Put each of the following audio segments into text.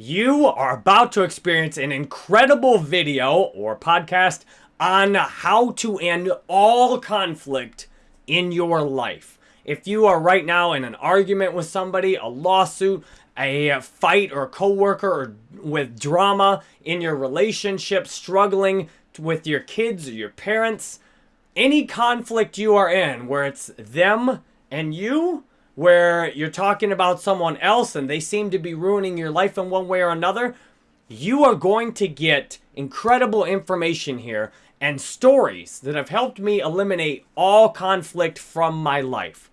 You are about to experience an incredible video or podcast on how to end all conflict in your life. If you are right now in an argument with somebody, a lawsuit, a fight or a coworker or with drama in your relationship, struggling with your kids or your parents, any conflict you are in where it's them and you, where you're talking about someone else and they seem to be ruining your life in one way or another, you are going to get incredible information here and stories that have helped me eliminate all conflict from my life.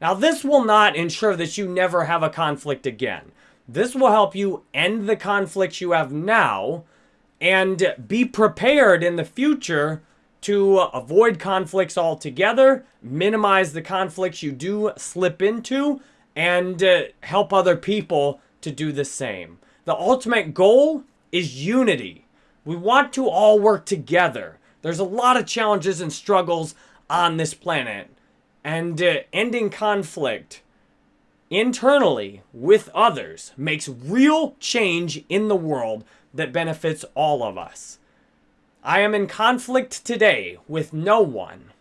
Now, this will not ensure that you never have a conflict again. This will help you end the conflicts you have now and be prepared in the future to avoid conflicts altogether, minimize the conflicts you do slip into, and uh, help other people to do the same. The ultimate goal is unity. We want to all work together. There's a lot of challenges and struggles on this planet, and uh, ending conflict internally with others makes real change in the world that benefits all of us. I am in conflict today with no one.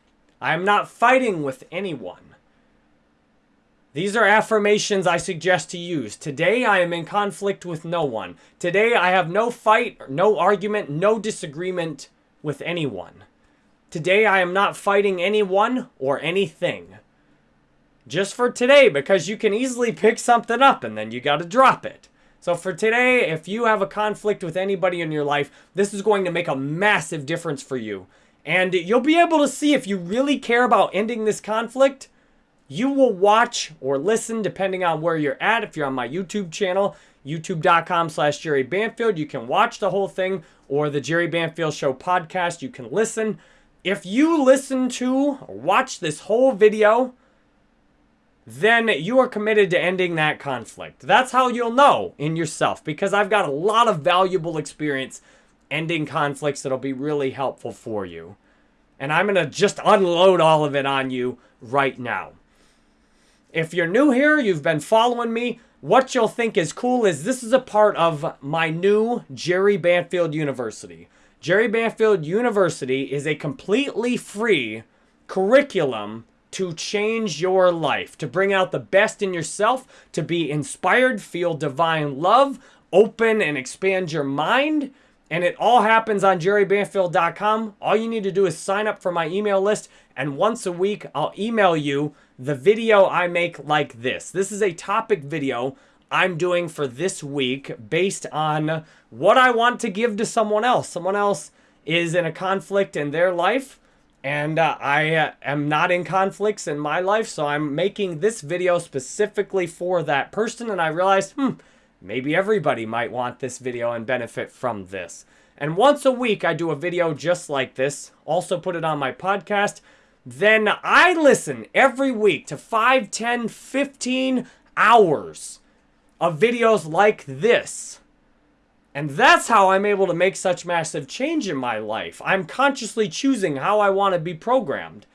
I am not fighting with anyone. These are affirmations I suggest to use. Today I am in conflict with no one. Today I have no fight, no argument, no disagreement with anyone. Today I am not fighting anyone or anything. Just for today because you can easily pick something up and then you got to drop it. So for today, if you have a conflict with anybody in your life, this is going to make a massive difference for you. And you'll be able to see if you really care about ending this conflict, you will watch or listen depending on where you're at. If you're on my YouTube channel, youtube.com slash Jerry Banfield, you can watch the whole thing or the Jerry Banfield Show podcast, you can listen. If you listen to or watch this whole video, then you are committed to ending that conflict. That's how you'll know in yourself because I've got a lot of valuable experience ending conflicts that'll be really helpful for you. And I'm going to just unload all of it on you right now. If you're new here, you've been following me, what you'll think is cool is this is a part of my new Jerry Banfield University. Jerry Banfield University is a completely free curriculum to change your life, to bring out the best in yourself, to be inspired, feel divine love, open and expand your mind. And it all happens on jerrybanfield.com. All you need to do is sign up for my email list, and once a week, I'll email you the video I make like this. This is a topic video I'm doing for this week based on what I want to give to someone else. Someone else is in a conflict in their life and uh, I uh, am not in conflicts in my life, so I'm making this video specifically for that person, and I realized, hmm, maybe everybody might want this video and benefit from this. And once a week, I do a video just like this, also put it on my podcast. Then I listen every week to 5, 10, 15 hours of videos like this and that's how I'm able to make such massive change in my life. I'm consciously choosing how I want to be programmed.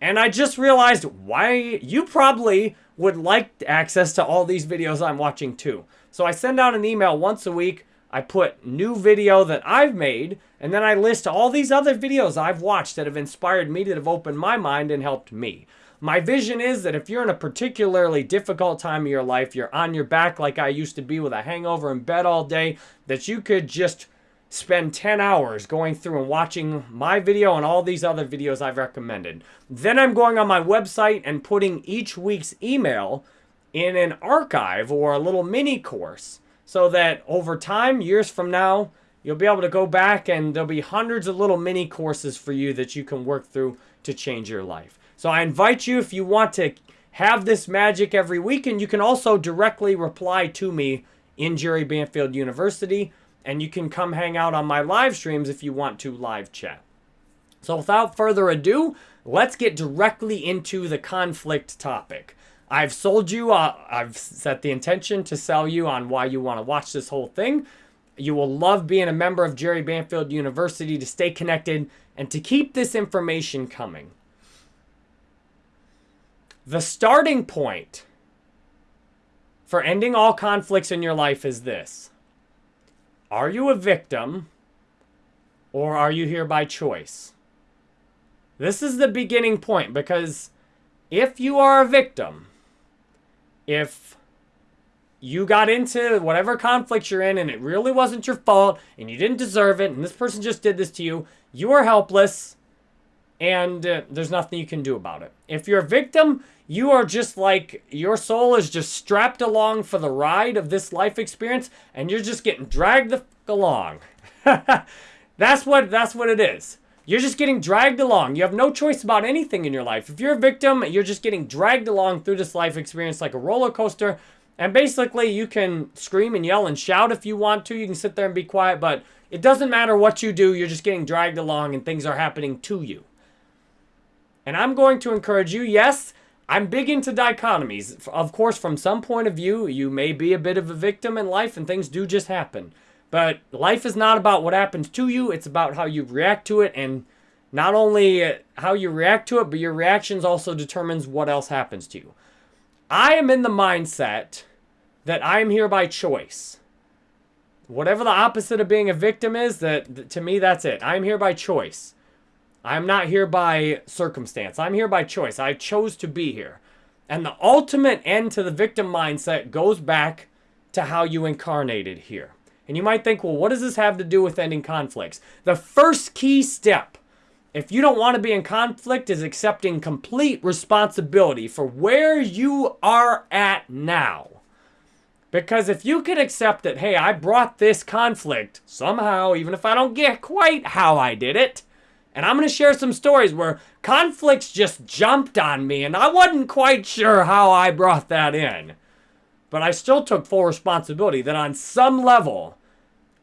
And I just realized why you probably would like access to all these videos I'm watching too. So I send out an email once a week. I put new video that I've made, and then I list all these other videos I've watched that have inspired me, that have opened my mind and helped me. My vision is that if you're in a particularly difficult time of your life, you're on your back like I used to be with a hangover in bed all day, that you could just spend 10 hours going through and watching my video and all these other videos I've recommended. Then I'm going on my website and putting each week's email in an archive or a little mini course so that over time, years from now, you'll be able to go back and there'll be hundreds of little mini courses for you that you can work through to change your life. So I invite you if you want to have this magic every week, and you can also directly reply to me in Jerry Banfield University, and you can come hang out on my live streams if you want to live chat. So without further ado, let's get directly into the conflict topic. I've sold you, uh, I've set the intention to sell you on why you want to watch this whole thing. You will love being a member of Jerry Banfield University to stay connected and to keep this information coming. The starting point for ending all conflicts in your life is this Are you a victim or are you here by choice? This is the beginning point because if you are a victim, if you got into whatever conflict you're in and it really wasn't your fault and you didn't deserve it and this person just did this to you, you are helpless and uh, there's nothing you can do about it. If you're a victim, you are just like your soul is just strapped along for the ride of this life experience and you're just getting dragged the along. that's what that's what it is. You're just getting dragged along. You have no choice about anything in your life. If you're a victim, you're just getting dragged along through this life experience like a roller coaster. And basically, you can scream and yell and shout if you want to. You can sit there and be quiet, but it doesn't matter what you do. You're just getting dragged along and things are happening to you. And I'm going to encourage you, yes, I'm big into dichotomies. Of course, from some point of view, you may be a bit of a victim in life and things do just happen. But life is not about what happens to you, it's about how you react to it and not only uh, how you react to it, but your reactions also determines what else happens to you. I am in the mindset that I am here by choice. Whatever the opposite of being a victim is, that to me that's it. I'm here by choice. I'm not here by circumstance. I'm here by choice. I chose to be here. And the ultimate end to the victim mindset goes back to how you incarnated here. And you might think, well, what does this have to do with ending conflicts? The first key step, if you don't want to be in conflict, is accepting complete responsibility for where you are at now. Because if you can accept that, hey, I brought this conflict somehow, even if I don't get quite how I did it, and I'm going to share some stories where conflicts just jumped on me and I wasn't quite sure how I brought that in. But I still took full responsibility that on some level,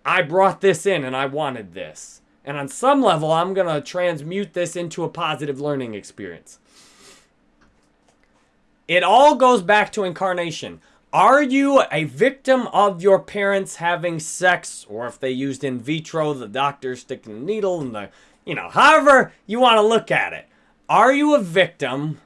I brought this in and I wanted this. And on some level, I'm going to transmute this into a positive learning experience. It all goes back to incarnation. Are you a victim of your parents having sex, or if they used in vitro, the doctor sticking a needle in the, you know, however you want to look at it? Are you a victim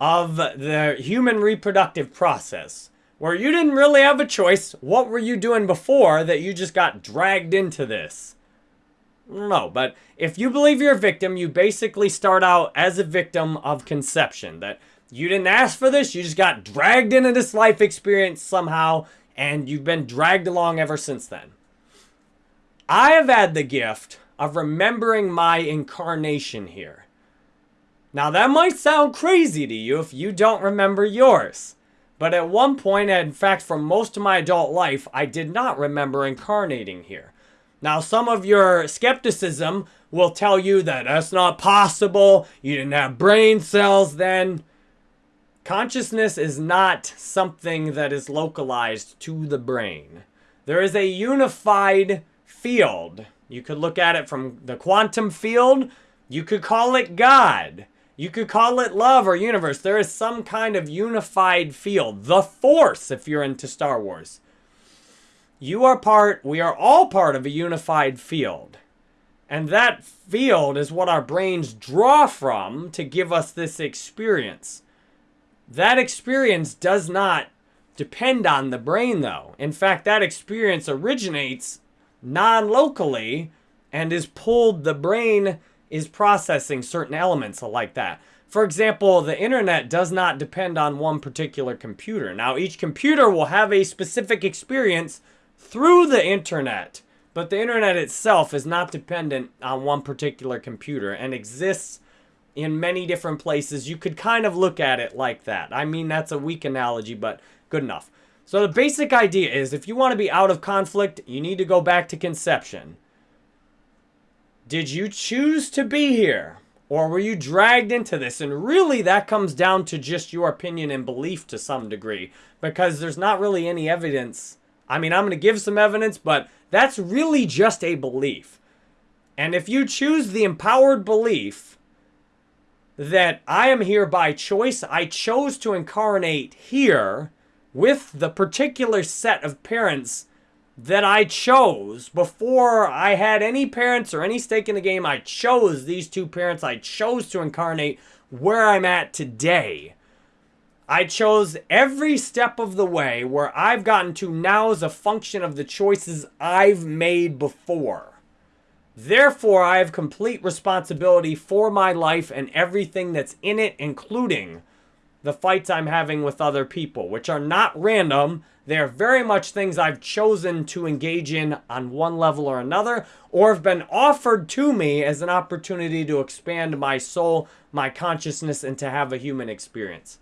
of the human reproductive process? where you didn't really have a choice. What were you doing before that you just got dragged into this? No, but if you believe you're a victim, you basically start out as a victim of conception. That you didn't ask for this, you just got dragged into this life experience somehow, and you've been dragged along ever since then. I have had the gift of remembering my incarnation here. Now, that might sound crazy to you if you don't remember yours. But at one point, in fact, for most of my adult life, I did not remember incarnating here. Now, some of your skepticism will tell you that that's not possible. You didn't have brain cells then. Consciousness is not something that is localized to the brain. There is a unified field. You could look at it from the quantum field. You could call it God. You could call it love or universe. There is some kind of unified field. The Force, if you're into Star Wars. You are part, we are all part of a unified field. And that field is what our brains draw from to give us this experience. That experience does not depend on the brain, though. In fact, that experience originates non locally and is pulled, the brain is processing certain elements like that. For example, the internet does not depend on one particular computer. Now, each computer will have a specific experience through the internet, but the internet itself is not dependent on one particular computer and exists in many different places. You could kind of look at it like that. I mean, that's a weak analogy, but good enough. So the basic idea is if you want to be out of conflict, you need to go back to conception. Did you choose to be here? Or were you dragged into this? And really, that comes down to just your opinion and belief to some degree. Because there's not really any evidence. I mean, I'm going to give some evidence, but that's really just a belief. And if you choose the empowered belief that I am here by choice, I chose to incarnate here with the particular set of parents that I chose before I had any parents or any stake in the game. I chose these two parents. I chose to incarnate where I'm at today. I chose every step of the way where I've gotten to now as a function of the choices I've made before. Therefore, I have complete responsibility for my life and everything that's in it, including the fights I'm having with other people, which are not random. They're very much things I've chosen to engage in on one level or another, or have been offered to me as an opportunity to expand my soul, my consciousness, and to have a human experience.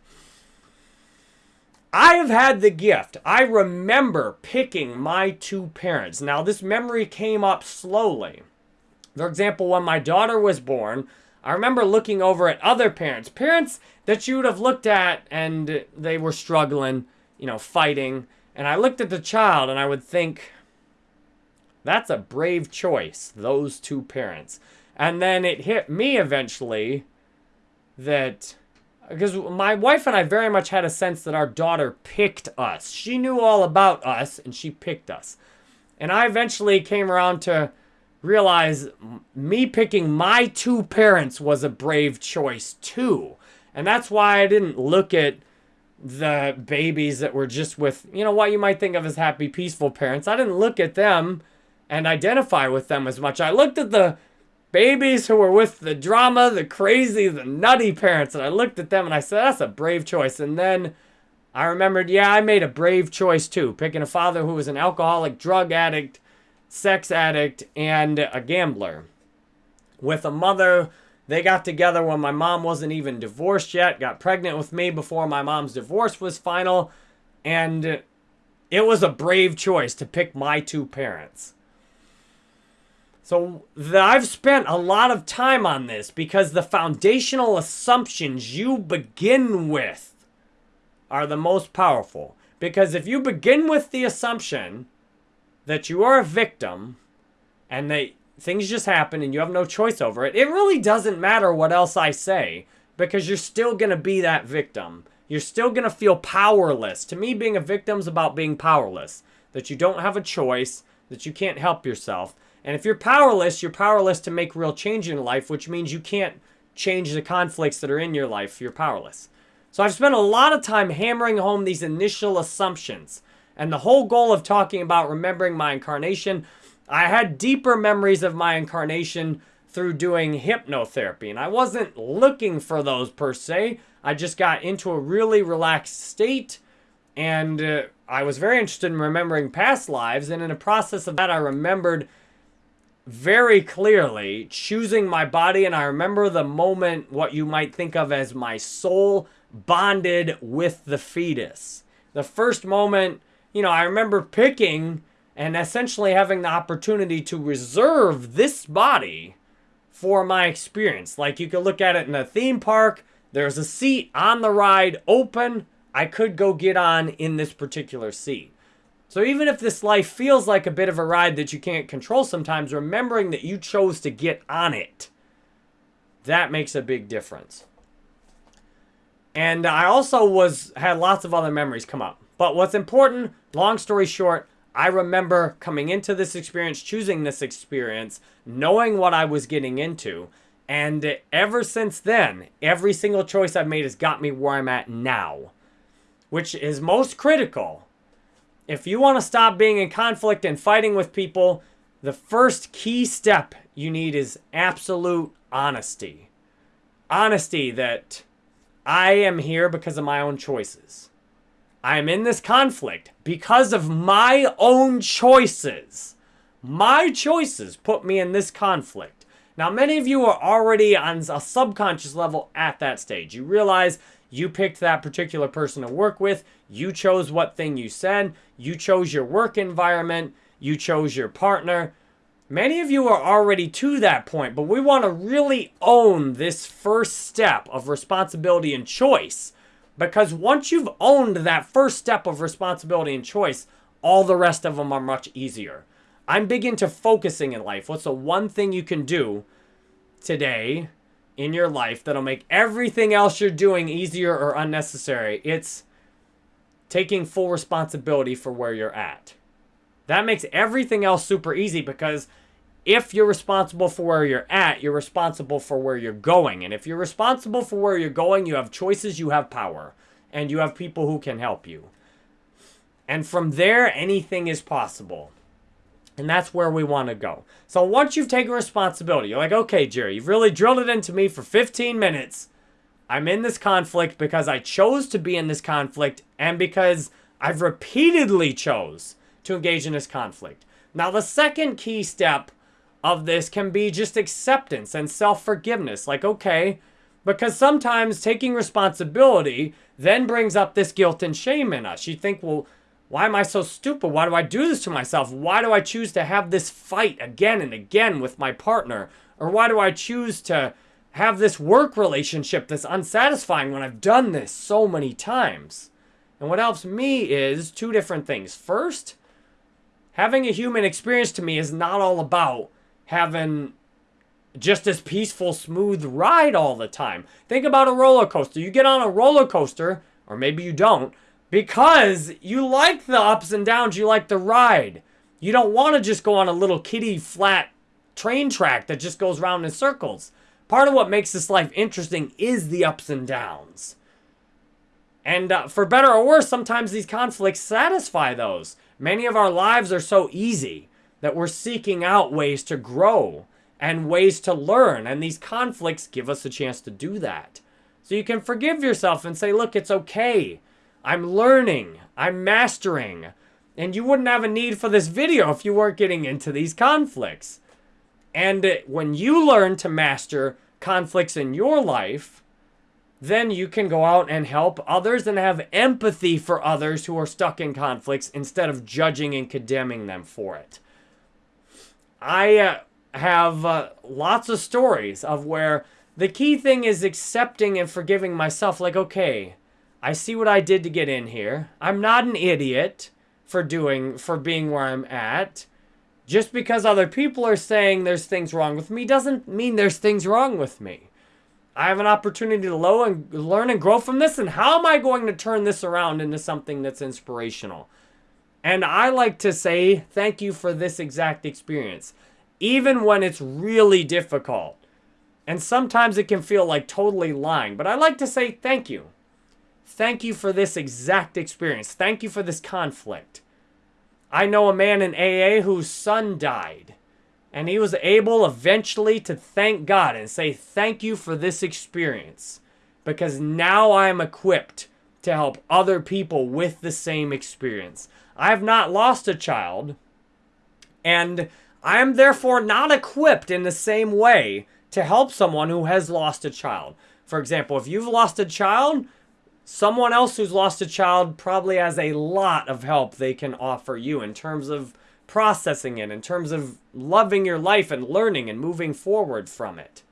I have had the gift. I remember picking my two parents. Now, this memory came up slowly. For example, when my daughter was born, I remember looking over at other parents, parents that you would have looked at and they were struggling, you know, fighting. And I looked at the child and I would think, that's a brave choice, those two parents. And then it hit me eventually that, because my wife and I very much had a sense that our daughter picked us. She knew all about us and she picked us. And I eventually came around to realize me picking my two parents was a brave choice too. And that's why I didn't look at the babies that were just with, you know, what you might think of as happy, peaceful parents. I didn't look at them and identify with them as much. I looked at the babies who were with the drama, the crazy, the nutty parents, and I looked at them and I said, that's a brave choice. And then I remembered, yeah, I made a brave choice too, picking a father who was an alcoholic, drug addict, sex addict, and a gambler. With a mother, they got together when my mom wasn't even divorced yet, got pregnant with me before my mom's divorce was final, and it was a brave choice to pick my two parents. So I've spent a lot of time on this because the foundational assumptions you begin with are the most powerful. Because if you begin with the assumption that you are a victim and that things just happen and you have no choice over it, it really doesn't matter what else I say because you're still going to be that victim. You're still going to feel powerless. To me, being a victim is about being powerless, that you don't have a choice, that you can't help yourself. And if you're powerless, you're powerless to make real change in life, which means you can't change the conflicts that are in your life. You're powerless. So I've spent a lot of time hammering home these initial assumptions and the whole goal of talking about remembering my incarnation, I had deeper memories of my incarnation through doing hypnotherapy. And I wasn't looking for those per se. I just got into a really relaxed state. And uh, I was very interested in remembering past lives. And in the process of that, I remembered very clearly choosing my body. And I remember the moment, what you might think of as my soul bonded with the fetus. The first moment you know, I remember picking and essentially having the opportunity to reserve this body for my experience. Like you could look at it in a theme park, there's a seat on the ride open. I could go get on in this particular seat. So even if this life feels like a bit of a ride that you can't control sometimes, remembering that you chose to get on it, that makes a big difference. And I also was had lots of other memories come up. But what's important, long story short, I remember coming into this experience, choosing this experience, knowing what I was getting into. And ever since then, every single choice I've made has got me where I'm at now, which is most critical. If you want to stop being in conflict and fighting with people, the first key step you need is absolute honesty. Honesty that I am here because of my own choices. I'm in this conflict because of my own choices. My choices put me in this conflict. Now, many of you are already on a subconscious level at that stage. You realize you picked that particular person to work with. You chose what thing you said. You chose your work environment. You chose your partner. Many of you are already to that point, but we want to really own this first step of responsibility and choice because once you've owned that first step of responsibility and choice, all the rest of them are much easier. I'm big into focusing in life. What's the one thing you can do today in your life that'll make everything else you're doing easier or unnecessary? It's taking full responsibility for where you're at. That makes everything else super easy because if you're responsible for where you're at, you're responsible for where you're going. And if you're responsible for where you're going, you have choices, you have power. and you have people who can help you. And from there, anything is possible. And that's where we want to go. So once you've taken responsibility, you're like, okay, Jerry, you've really drilled it into me for 15 minutes. I'm in this conflict because I chose to be in this conflict and because I've repeatedly chose to engage in this conflict. Now, the second key step of this can be just acceptance and self-forgiveness. Like, okay, because sometimes taking responsibility then brings up this guilt and shame in us. You think, well, why am I so stupid? Why do I do this to myself? Why do I choose to have this fight again and again with my partner? Or why do I choose to have this work relationship that's unsatisfying when I've done this so many times? And what helps me is two different things. First, having a human experience to me is not all about having just this peaceful, smooth ride all the time. Think about a roller coaster. You get on a roller coaster, or maybe you don't, because you like the ups and downs, you like the ride. You don't want to just go on a little kitty flat train track that just goes round in circles. Part of what makes this life interesting is the ups and downs. And uh, for better or worse, sometimes these conflicts satisfy those. Many of our lives are so easy that we're seeking out ways to grow and ways to learn. And these conflicts give us a chance to do that. So you can forgive yourself and say, look, it's okay. I'm learning. I'm mastering. And you wouldn't have a need for this video if you weren't getting into these conflicts. And when you learn to master conflicts in your life, then you can go out and help others and have empathy for others who are stuck in conflicts instead of judging and condemning them for it. I uh, have uh, lots of stories of where the key thing is accepting and forgiving myself. Like, okay, I see what I did to get in here. I'm not an idiot for doing, for being where I'm at. Just because other people are saying there's things wrong with me doesn't mean there's things wrong with me. I have an opportunity to learn and grow from this. And how am I going to turn this around into something that's inspirational? And I like to say thank you for this exact experience, even when it's really difficult. And sometimes it can feel like totally lying, but I like to say thank you. Thank you for this exact experience. Thank you for this conflict. I know a man in AA whose son died. And he was able eventually to thank God and say, Thank you for this experience. Because now I am equipped to help other people with the same experience. I have not lost a child. And I am therefore not equipped in the same way to help someone who has lost a child. For example, if you've lost a child, someone else who's lost a child probably has a lot of help they can offer you in terms of processing it, in terms of loving your life and learning and moving forward from it.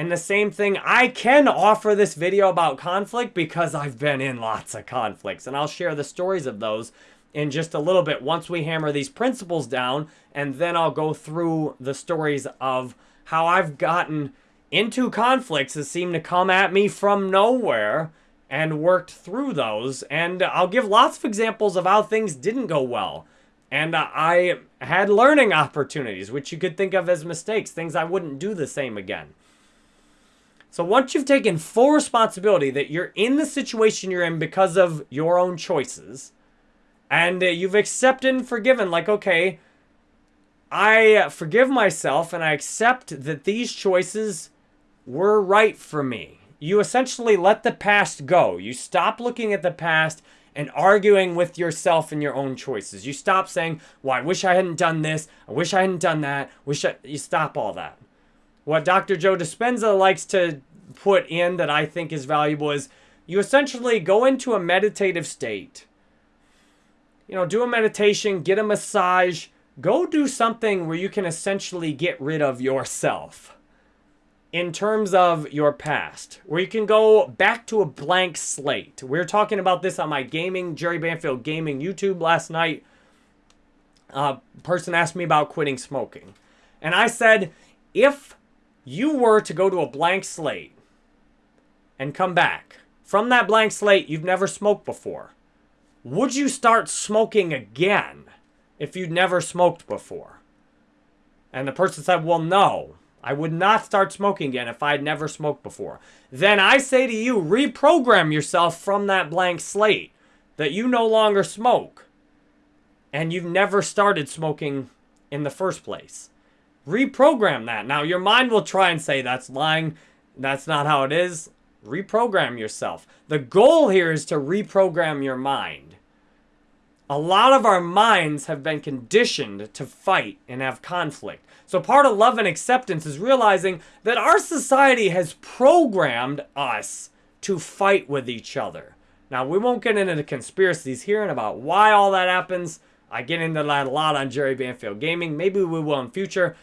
And the same thing, I can offer this video about conflict because I've been in lots of conflicts. And I'll share the stories of those in just a little bit once we hammer these principles down. And then I'll go through the stories of how I've gotten into conflicts that seem to come at me from nowhere and worked through those. And I'll give lots of examples of how things didn't go well and I had learning opportunities, which you could think of as mistakes, things I wouldn't do the same again. So once you've taken full responsibility that you're in the situation you're in because of your own choices, and uh, you've accepted and forgiven, like, okay, I forgive myself and I accept that these choices were right for me. You essentially let the past go. You stop looking at the past and arguing with yourself and your own choices. You stop saying, well, I wish I hadn't done this. I wish I hadn't done that. Wish I... You stop all that. What Dr. Joe Dispenza likes to put in that I think is valuable is you essentially go into a meditative state. You know, do a meditation, get a massage, go do something where you can essentially get rid of yourself in terms of your past, where you can go back to a blank slate. We were talking about this on my gaming, Jerry Banfield Gaming YouTube last night. A person asked me about quitting smoking. And I said, if you were to go to a blank slate and come back, from that blank slate, you've never smoked before. Would you start smoking again if you'd never smoked before? And the person said, well, no. I would not start smoking again if I'd never smoked before. Then I say to you, reprogram yourself from that blank slate that you no longer smoke and you've never started smoking in the first place. Reprogram that. Now, your mind will try and say that's lying, that's not how it is. Reprogram yourself. The goal here is to reprogram your mind. A lot of our minds have been conditioned to fight and have conflict. So, part of love and acceptance is realizing that our society has programmed us to fight with each other. Now, we won't get into the conspiracies here and about why all that happens. I get into that a lot on Jerry Banfield Gaming. Maybe we will in future.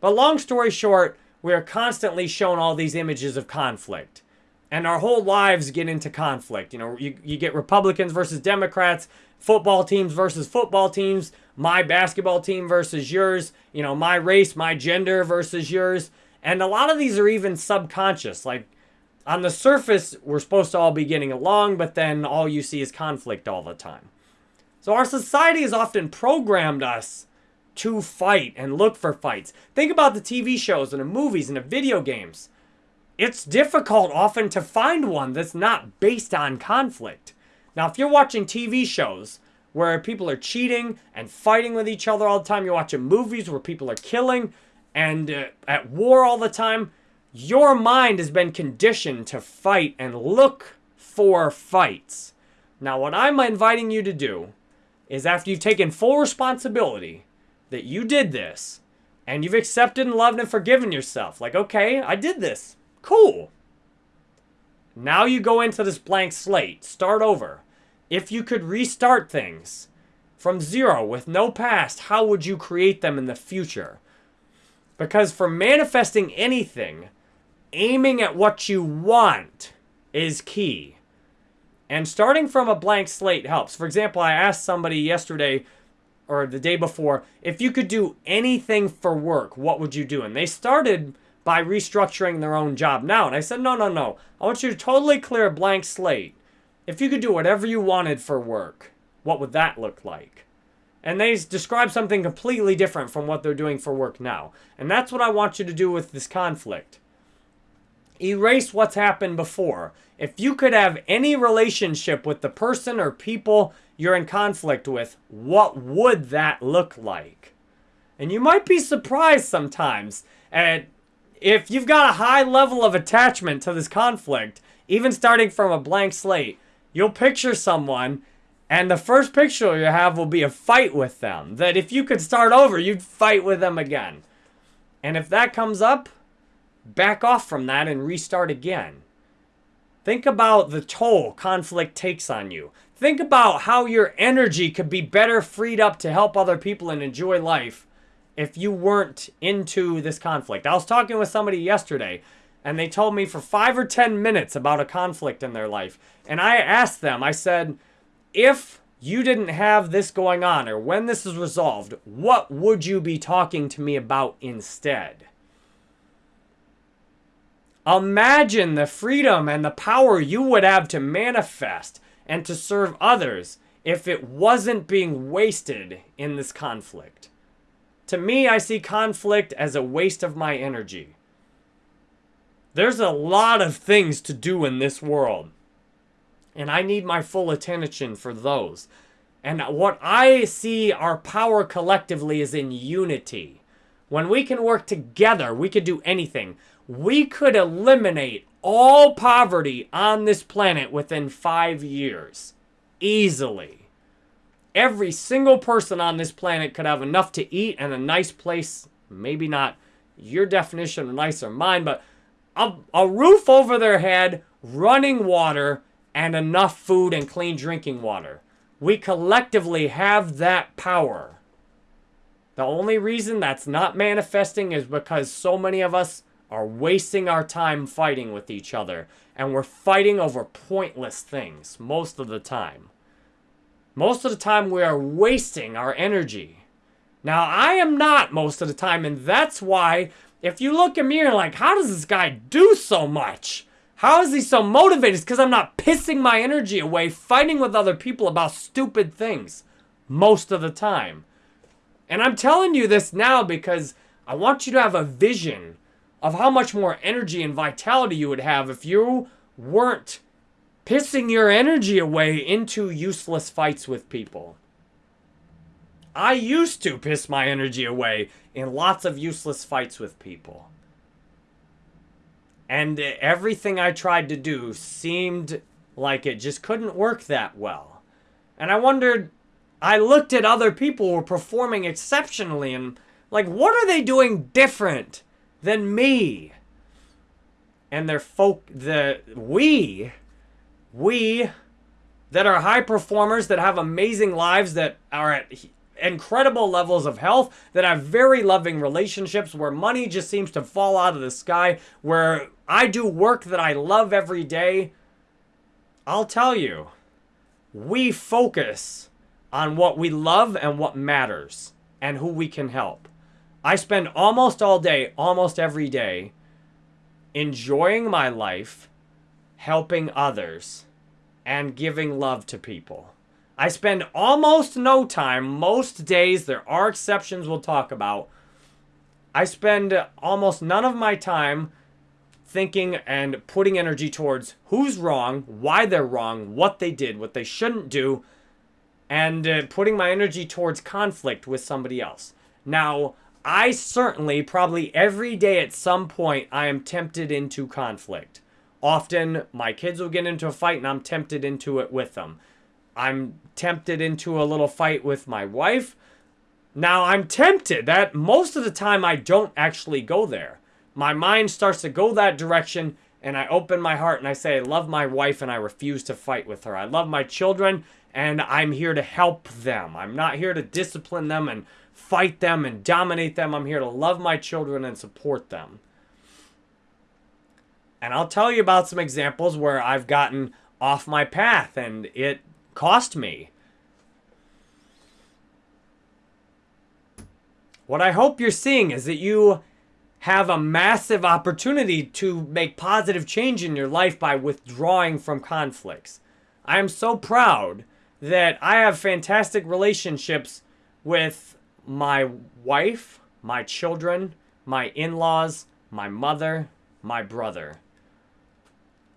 But long story short, we are constantly shown all these images of conflict. And our whole lives get into conflict. You know, you, you get Republicans versus Democrats, football teams versus football teams, my basketball team versus yours, you know, my race, my gender versus yours. And a lot of these are even subconscious. Like on the surface, we're supposed to all be getting along, but then all you see is conflict all the time. So our society has often programmed us to fight and look for fights. Think about the TV shows and the movies and the video games. It's difficult often to find one that's not based on conflict. Now, if you're watching TV shows where people are cheating and fighting with each other all the time, you're watching movies where people are killing and uh, at war all the time, your mind has been conditioned to fight and look for fights. Now, what I'm inviting you to do is after you've taken full responsibility that you did this and you've accepted and loved and forgiven yourself, like, okay, I did this. Cool. Now you go into this blank slate, start over. If you could restart things from zero with no past, how would you create them in the future? Because for manifesting anything, aiming at what you want is key. And starting from a blank slate helps. For example, I asked somebody yesterday or the day before, if you could do anything for work, what would you do? And they started by restructuring their own job now. And I said, no, no, no. I want you to totally clear a blank slate. If you could do whatever you wanted for work, what would that look like? And they describe something completely different from what they're doing for work now. And that's what I want you to do with this conflict. Erase what's happened before. If you could have any relationship with the person or people you're in conflict with, what would that look like? And you might be surprised sometimes at if you've got a high level of attachment to this conflict, even starting from a blank slate, you'll picture someone and the first picture you have will be a fight with them. That if you could start over, you'd fight with them again. And if that comes up, back off from that and restart again. Think about the toll conflict takes on you. Think about how your energy could be better freed up to help other people and enjoy life if you weren't into this conflict. I was talking with somebody yesterday and they told me for five or 10 minutes about a conflict in their life. And I asked them, I said, if you didn't have this going on or when this is resolved, what would you be talking to me about instead? Imagine the freedom and the power you would have to manifest and to serve others if it wasn't being wasted in this conflict. To me, I see conflict as a waste of my energy. There's a lot of things to do in this world, and I need my full attention for those. And what I see our power collectively is in unity. When we can work together, we could do anything we could eliminate all poverty on this planet within five years. Easily. Every single person on this planet could have enough to eat and a nice place. Maybe not your definition of nice or mine, but a, a roof over their head, running water, and enough food and clean drinking water. We collectively have that power. The only reason that's not manifesting is because so many of us are wasting our time fighting with each other. And we're fighting over pointless things most of the time. Most of the time, we are wasting our energy. Now, I am not most of the time, and that's why if you look at me and like, how does this guy do so much? How is he so motivated? It's because I'm not pissing my energy away fighting with other people about stupid things most of the time. And I'm telling you this now because I want you to have a vision of how much more energy and vitality you would have if you weren't pissing your energy away into useless fights with people. I used to piss my energy away in lots of useless fights with people. And everything I tried to do seemed like it just couldn't work that well. And I wondered, I looked at other people who were performing exceptionally and like, what are they doing different than me? And their folk, the, we, we that are high performers, that have amazing lives, that are at incredible levels of health, that have very loving relationships, where money just seems to fall out of the sky, where I do work that I love every day, I'll tell you, we focus on what we love and what matters and who we can help. I spend almost all day, almost every day, enjoying my life, helping others, and giving love to people. I spend almost no time, most days, there are exceptions we'll talk about. I spend almost none of my time thinking and putting energy towards who's wrong, why they're wrong, what they did, what they shouldn't do, and uh, putting my energy towards conflict with somebody else. Now, I certainly, probably every day at some point, I am tempted into conflict. Often, my kids will get into a fight and I'm tempted into it with them. I'm tempted into a little fight with my wife. Now I'm tempted that most of the time I don't actually go there. My mind starts to go that direction and I open my heart and I say I love my wife and I refuse to fight with her. I love my children and I'm here to help them. I'm not here to discipline them and fight them and dominate them. I'm here to love my children and support them. And I'll tell you about some examples where I've gotten off my path and it cost me. What I hope you're seeing is that you have a massive opportunity to make positive change in your life by withdrawing from conflicts. I am so proud that I have fantastic relationships with my wife, my children, my in-laws, my mother, my brother.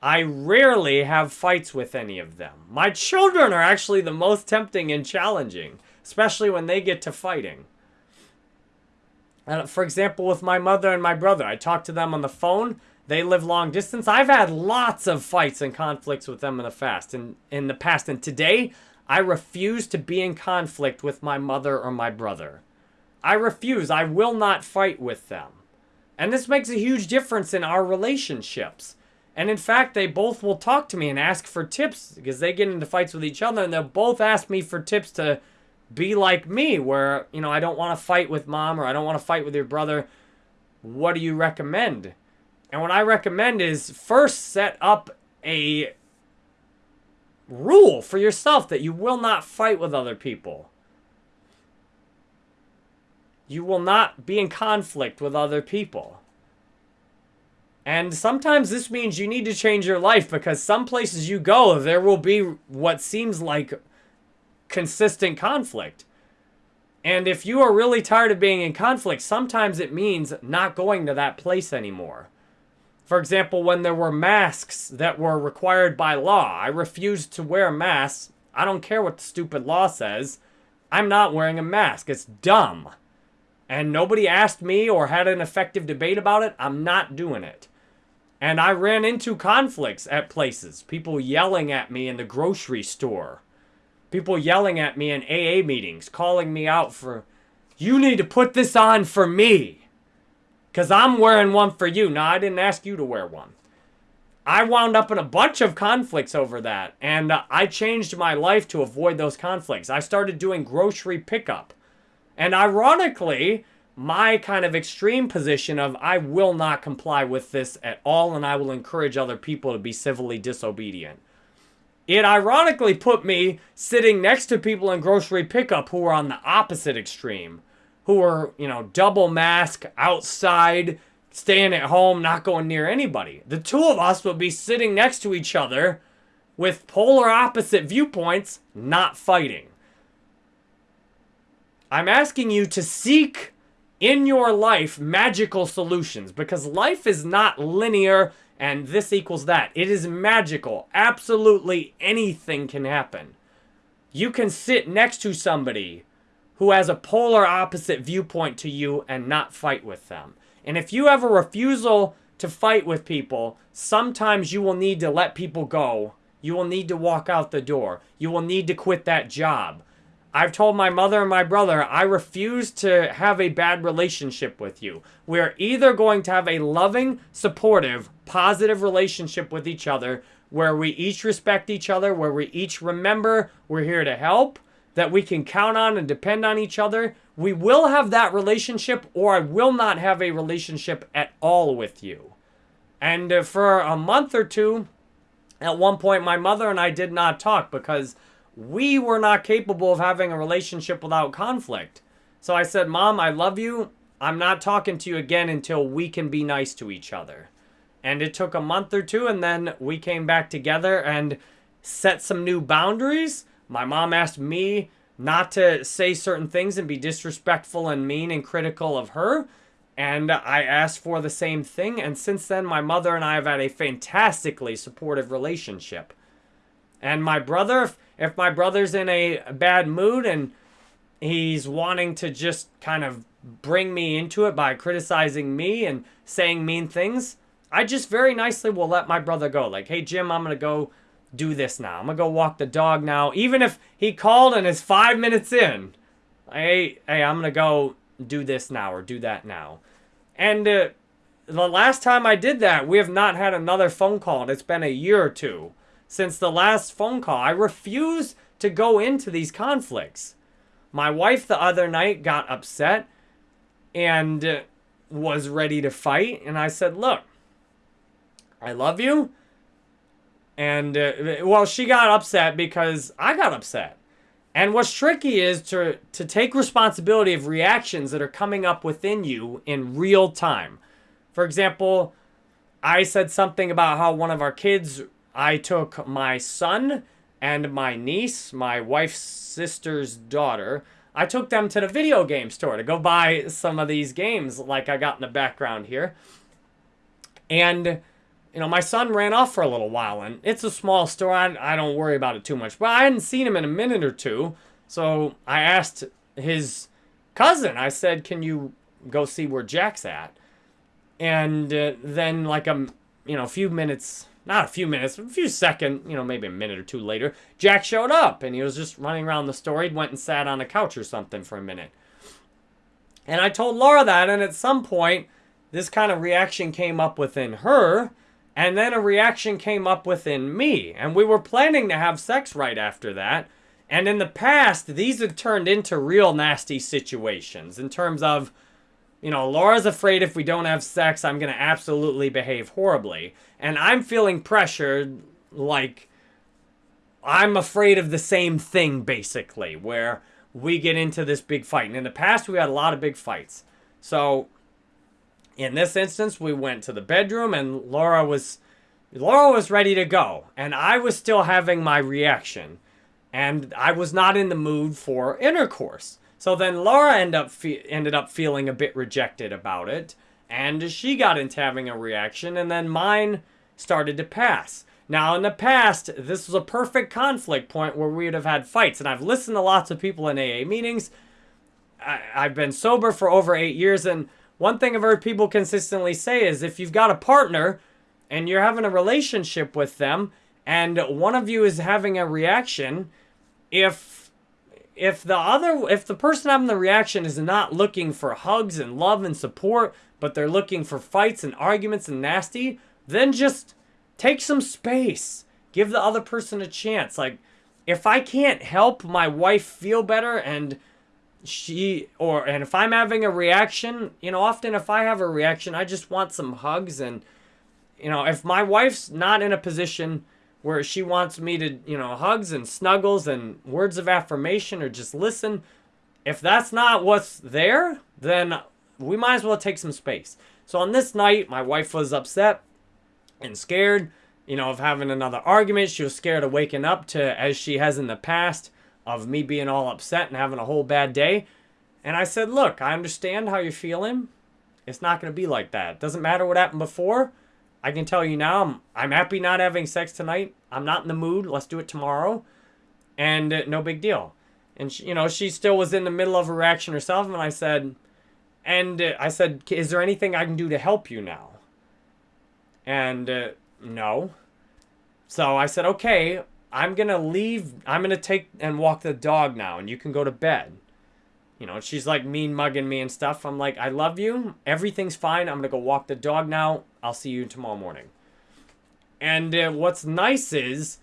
I rarely have fights with any of them. My children are actually the most tempting and challenging, especially when they get to fighting. And for example, with my mother and my brother, I talk to them on the phone. They live long distance. I've had lots of fights and conflicts with them in the past. And in the past, and today, I refuse to be in conflict with my mother or my brother. I refuse. I will not fight with them. And this makes a huge difference in our relationships. And in fact, they both will talk to me and ask for tips because they get into fights with each other and they'll both ask me for tips to be like me where, you know, I don't want to fight with mom or I don't want to fight with your brother. What do you recommend? And what I recommend is first set up a rule for yourself that you will not fight with other people. You will not be in conflict with other people. And sometimes this means you need to change your life because some places you go, there will be what seems like consistent conflict. And if you are really tired of being in conflict, sometimes it means not going to that place anymore. For example, when there were masks that were required by law, I refused to wear masks. I don't care what the stupid law says. I'm not wearing a mask. It's dumb. And nobody asked me or had an effective debate about it. I'm not doing it. And I ran into conflicts at places. People yelling at me in the grocery store. People yelling at me in AA meetings, calling me out for, you need to put this on for me. Because I'm wearing one for you. Now, I didn't ask you to wear one. I wound up in a bunch of conflicts over that. And uh, I changed my life to avoid those conflicts. I started doing grocery pickup. And ironically, my kind of extreme position of I will not comply with this at all and I will encourage other people to be civilly disobedient. It ironically put me sitting next to people in grocery pickup who were on the opposite extreme, who were, you know, double mask, outside, staying at home, not going near anybody. The two of us would be sitting next to each other with polar opposite viewpoints, not fighting. I'm asking you to seek in your life magical solutions because life is not linear and this equals that. It is magical. Absolutely anything can happen. You can sit next to somebody who has a polar opposite viewpoint to you and not fight with them. And if you have a refusal to fight with people, sometimes you will need to let people go. You will need to walk out the door. You will need to quit that job. I've told my mother and my brother, I refuse to have a bad relationship with you. We're either going to have a loving, supportive, positive relationship with each other where we each respect each other, where we each remember we're here to help, that we can count on and depend on each other. We will have that relationship, or I will not have a relationship at all with you. And uh, for a month or two, at one point, my mother and I did not talk because we were not capable of having a relationship without conflict. So I said, Mom, I love you. I'm not talking to you again until we can be nice to each other. And it took a month or two, and then we came back together and set some new boundaries. My mom asked me not to say certain things and be disrespectful and mean and critical of her. And I asked for the same thing. And since then, my mother and I have had a fantastically supportive relationship. And my brother, if, if my brother's in a bad mood and he's wanting to just kind of bring me into it by criticizing me and saying mean things, I just very nicely will let my brother go. Like, hey, Jim, I'm going to go do this now. I'm to go walk the dog now. Even if he called and is five minutes in, hey, hey, I'm to go do this now or do that now. And uh, the last time I did that, we have not had another phone call. And it's been a year or two since the last phone call. I refuse to go into these conflicts. My wife the other night got upset and uh, was ready to fight. And I said, look, I love you. And, uh, well, she got upset because I got upset. And what's tricky is to, to take responsibility of reactions that are coming up within you in real time. For example, I said something about how one of our kids, I took my son and my niece, my wife's sister's daughter, I took them to the video game store to go buy some of these games like I got in the background here. And you know, my son ran off for a little while, and it's a small store. I, I don't worry about it too much. But I hadn't seen him in a minute or two, so I asked his cousin. I said, "Can you go see where Jack's at?" And uh, then, like a you know, a few minutes, not a few minutes, a few seconds, you know, maybe a minute or two later, Jack showed up, and he was just running around the store. He went and sat on a couch or something for a minute. And I told Laura that, and at some point, this kind of reaction came up within her and then a reaction came up within me. And we were planning to have sex right after that. And in the past, these had turned into real nasty situations in terms of, you know, Laura's afraid if we don't have sex, I'm going to absolutely behave horribly. And I'm feeling pressured like I'm afraid of the same thing, basically, where we get into this big fight. And in the past, we had a lot of big fights. So in this instance, we went to the bedroom and Laura was Laura was ready to go and I was still having my reaction and I was not in the mood for intercourse. So then Laura ended up ended up feeling a bit rejected about it and she got into having a reaction and then mine started to pass. Now, in the past, this was a perfect conflict point where we would have had fights. And I've listened to lots of people in AA meetings. I, have been sober for over eight years, and one thing I've heard people consistently say is if you've got a partner and you're having a relationship with them and one of you is having a reaction, if if the other if the person having the reaction is not looking for hugs and love and support, but they're looking for fights and arguments and nasty, then just take some space. Give the other person a chance. Like if I can't help my wife feel better and she or and if I'm having a reaction, you know, often if I have a reaction, I just want some hugs and you know, if my wife's not in a position where she wants me to, you know, hugs and snuggles and words of affirmation or just listen, if that's not what's there, then we might as well take some space. So on this night, my wife was upset and scared, you know, of having another argument. She was scared of waking up to, as she has in the past, of me being all upset and having a whole bad day. And I said, look, I understand how you're feeling. It's not going to be like that. Doesn't matter what happened before. I can tell you now, I'm, I'm happy not having sex tonight. I'm not in the mood. Let's do it tomorrow. And uh, no big deal. And, she, you know, she still was in the middle of a reaction herself. And I said, and uh, I said, is there anything I can do to help you now? And uh, no. So I said, okay, I'm going to leave. I'm going to take and walk the dog now, and you can go to bed. You know, she's like mean mugging me and stuff. I'm like, I love you. Everything's fine. I'm going to go walk the dog now. I'll see you tomorrow morning. And uh, what's nice is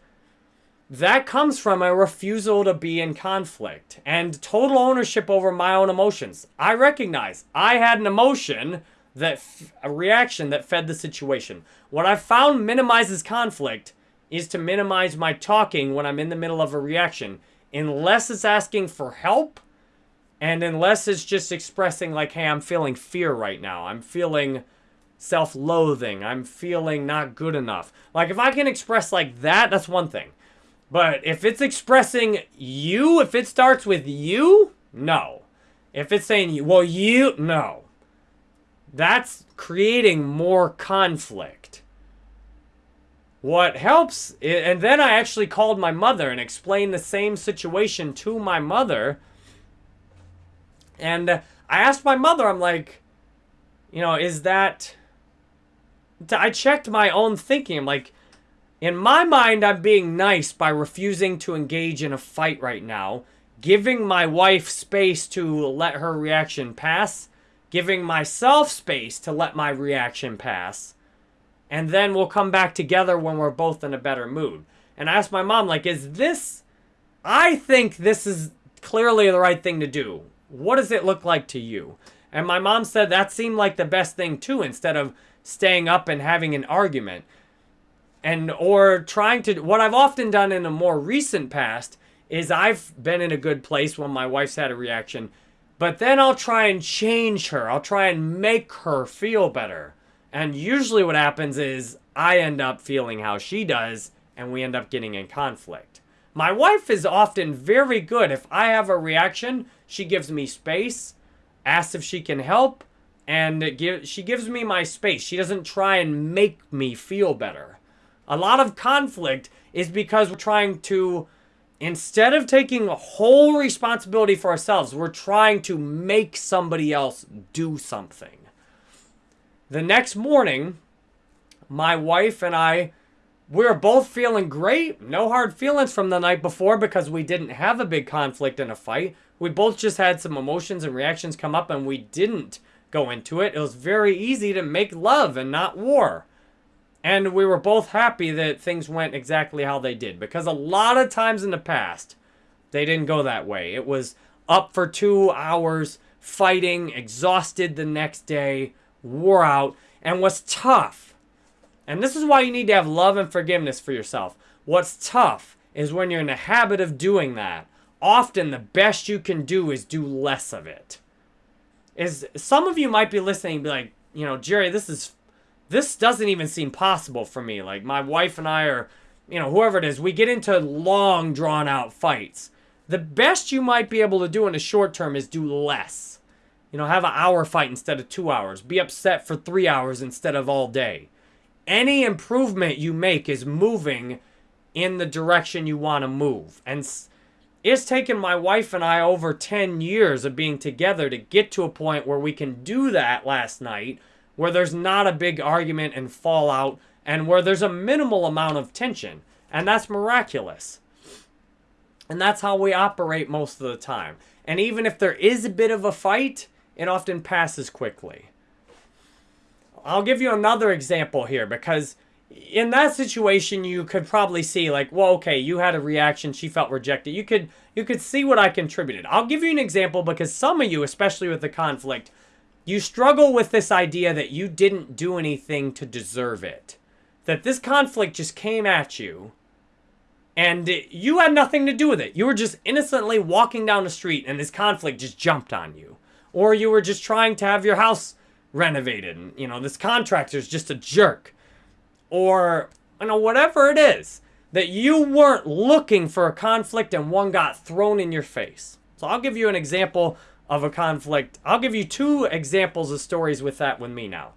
that comes from a refusal to be in conflict and total ownership over my own emotions. I recognize I had an emotion that a reaction that fed the situation. What I found minimizes conflict is to minimize my talking when I'm in the middle of a reaction, unless it's asking for help and unless it's just expressing like, hey, I'm feeling fear right now. I'm feeling self-loathing. I'm feeling not good enough. Like if I can express like that, that's one thing. But if it's expressing you, if it starts with you, no. If it's saying well, you, no. That's creating more conflict. What helps, and then I actually called my mother and explained the same situation to my mother. And uh, I asked my mother, I'm like, you know, is that. I checked my own thinking. I'm like, in my mind, I'm being nice by refusing to engage in a fight right now, giving my wife space to let her reaction pass, giving myself space to let my reaction pass and then we'll come back together when we're both in a better mood. And I asked my mom, like, is this, I think this is clearly the right thing to do. What does it look like to you? And my mom said that seemed like the best thing too, instead of staying up and having an argument. And, or trying to, what I've often done in a more recent past is I've been in a good place when my wife's had a reaction, but then I'll try and change her. I'll try and make her feel better. And usually what happens is I end up feeling how she does and we end up getting in conflict. My wife is often very good. If I have a reaction, she gives me space, asks if she can help, and give, she gives me my space. She doesn't try and make me feel better. A lot of conflict is because we're trying to, instead of taking whole responsibility for ourselves, we're trying to make somebody else do something. The next morning, my wife and I, we were both feeling great. No hard feelings from the night before because we didn't have a big conflict and a fight. We both just had some emotions and reactions come up and we didn't go into it. It was very easy to make love and not war. And we were both happy that things went exactly how they did because a lot of times in the past, they didn't go that way. It was up for two hours, fighting, exhausted the next day, wore out, and was tough. And this is why you need to have love and forgiveness for yourself. What's tough is when you're in the habit of doing that. Often the best you can do is do less of it. Is some of you might be listening be like, you know, Jerry, this is this doesn't even seem possible for me. Like my wife and I are, you know, whoever it is, we get into long drawn out fights. The best you might be able to do in the short term is do less you know, have an hour fight instead of two hours. Be upset for three hours instead of all day. Any improvement you make is moving in the direction you want to move. And it's taken my wife and I over 10 years of being together to get to a point where we can do that last night, where there's not a big argument and fallout, and where there's a minimal amount of tension. And that's miraculous. And that's how we operate most of the time. And even if there is a bit of a fight, it often passes quickly. I'll give you another example here because in that situation you could probably see like, well, okay, you had a reaction, she felt rejected. You could you could see what I contributed. I'll give you an example because some of you, especially with the conflict, you struggle with this idea that you didn't do anything to deserve it. That this conflict just came at you and you had nothing to do with it. You were just innocently walking down the street and this conflict just jumped on you or you were just trying to have your house renovated and you know this contractor's just a jerk or you know whatever it is that you weren't looking for a conflict and one got thrown in your face so i'll give you an example of a conflict. I'll give you two examples of stories with that with me now.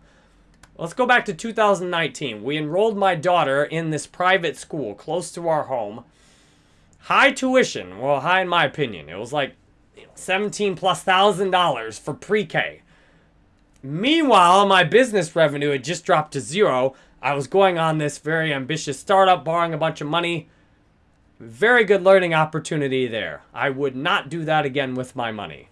Let's go back to 2019. We enrolled my daughter in this private school close to our home. High tuition. Well, high in my opinion. It was like 17 plus thousand dollars for pre-K. Meanwhile, my business revenue had just dropped to zero. I was going on this very ambitious startup, borrowing a bunch of money. Very good learning opportunity there. I would not do that again with my money.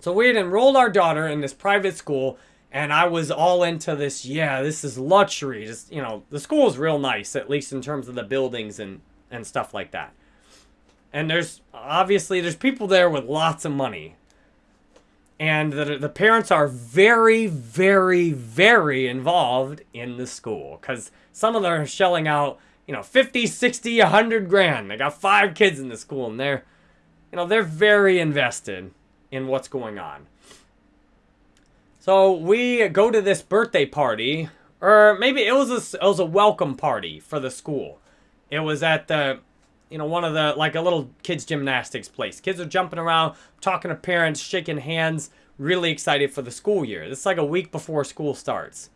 So we had enrolled our daughter in this private school, and I was all into this. Yeah, this is luxury. Just you know, the school is real nice, at least in terms of the buildings and and stuff like that. And there's obviously there's people there with lots of money, and the the parents are very, very, very involved in the school because some of them are shelling out you know 50, 60, 100 grand. They got five kids in the school, and they're you know they're very invested in what's going on. So we go to this birthday party, or maybe it was a, it was a welcome party for the school. It was at the, you know, one of the, like a little kids gymnastics place. Kids are jumping around, talking to parents, shaking hands, really excited for the school year. It's like a week before school starts.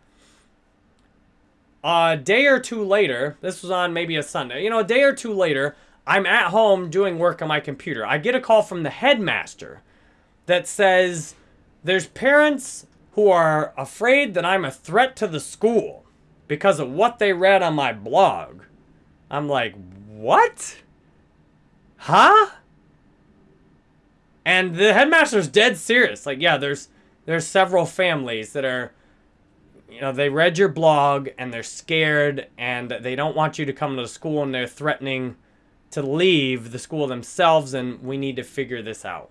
A day or two later, this was on maybe a Sunday, you know, a day or two later, I'm at home doing work on my computer. I get a call from the headmaster that says there's parents who are afraid that I'm a threat to the school because of what they read on my blog. I'm like, what? Huh? And the headmaster's dead serious. Like, yeah, there's there's several families that are you know, they read your blog and they're scared and they don't want you to come to the school and they're threatening to leave the school themselves and we need to figure this out.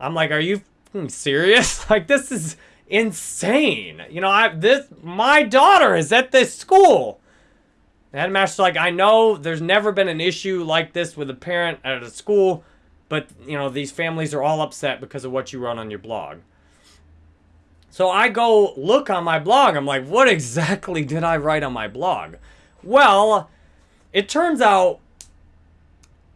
I'm like, are you serious? Like this is insane. You know, I this my daughter is at this school. The headmaster's like, I know there's never been an issue like this with a parent at a school, but you know, these families are all upset because of what you wrote on your blog. So I go look on my blog. I'm like, what exactly did I write on my blog? Well, it turns out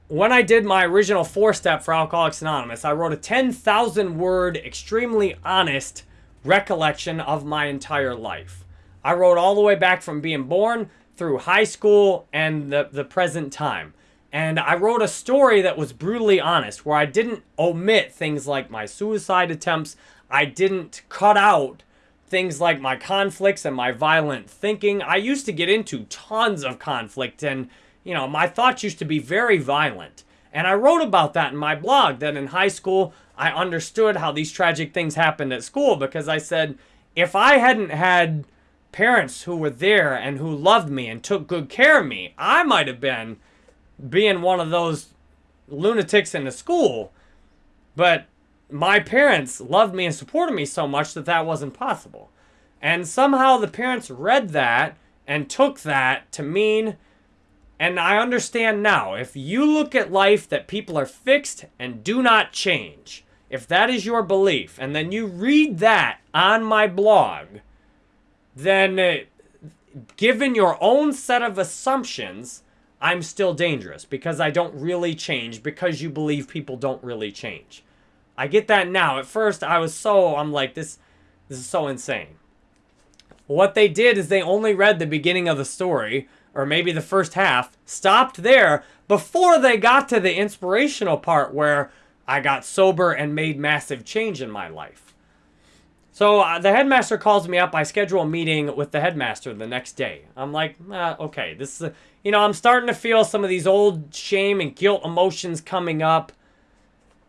when I did my original four step for Alcoholics Anonymous, I wrote a 10,000 word, extremely honest recollection of my entire life. I wrote all the way back from being born through high school and the, the present time. And I wrote a story that was brutally honest, where I didn't omit things like my suicide attempts. I didn't cut out things like my conflicts and my violent thinking. I used to get into tons of conflict and you know, my thoughts used to be very violent. And I wrote about that in my blog that in high school, I understood how these tragic things happened at school because I said, if I hadn't had parents who were there and who loved me and took good care of me, I might have been being one of those lunatics in the school. But my parents loved me and supported me so much that that wasn't possible. And somehow the parents read that and took that to mean and I understand now, if you look at life that people are fixed and do not change, if that is your belief, and then you read that on my blog, then uh, given your own set of assumptions, I'm still dangerous because I don't really change because you believe people don't really change. I get that now. At first, I was so, I'm like, this, this is so insane. What they did is they only read the beginning of the story or maybe the first half, stopped there before they got to the inspirational part where I got sober and made massive change in my life. So uh, the headmaster calls me up. I schedule a meeting with the headmaster the next day. I'm like, uh, okay, this is, you know, I'm starting to feel some of these old shame and guilt emotions coming up.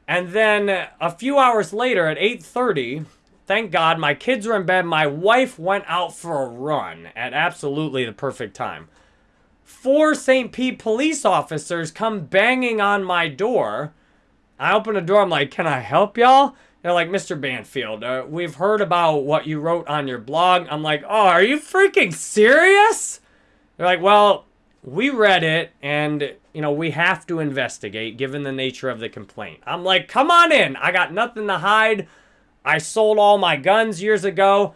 And then a few hours later at 8:30, thank God my kids were in bed. My wife went out for a run at absolutely the perfect time four St. Pete police officers come banging on my door. I open the door. I'm like, can I help y'all? They're like, Mr. Banfield, uh, we've heard about what you wrote on your blog. I'm like, oh, are you freaking serious? They're like, well, we read it and, you know, we have to investigate given the nature of the complaint. I'm like, come on in. I got nothing to hide. I sold all my guns years ago.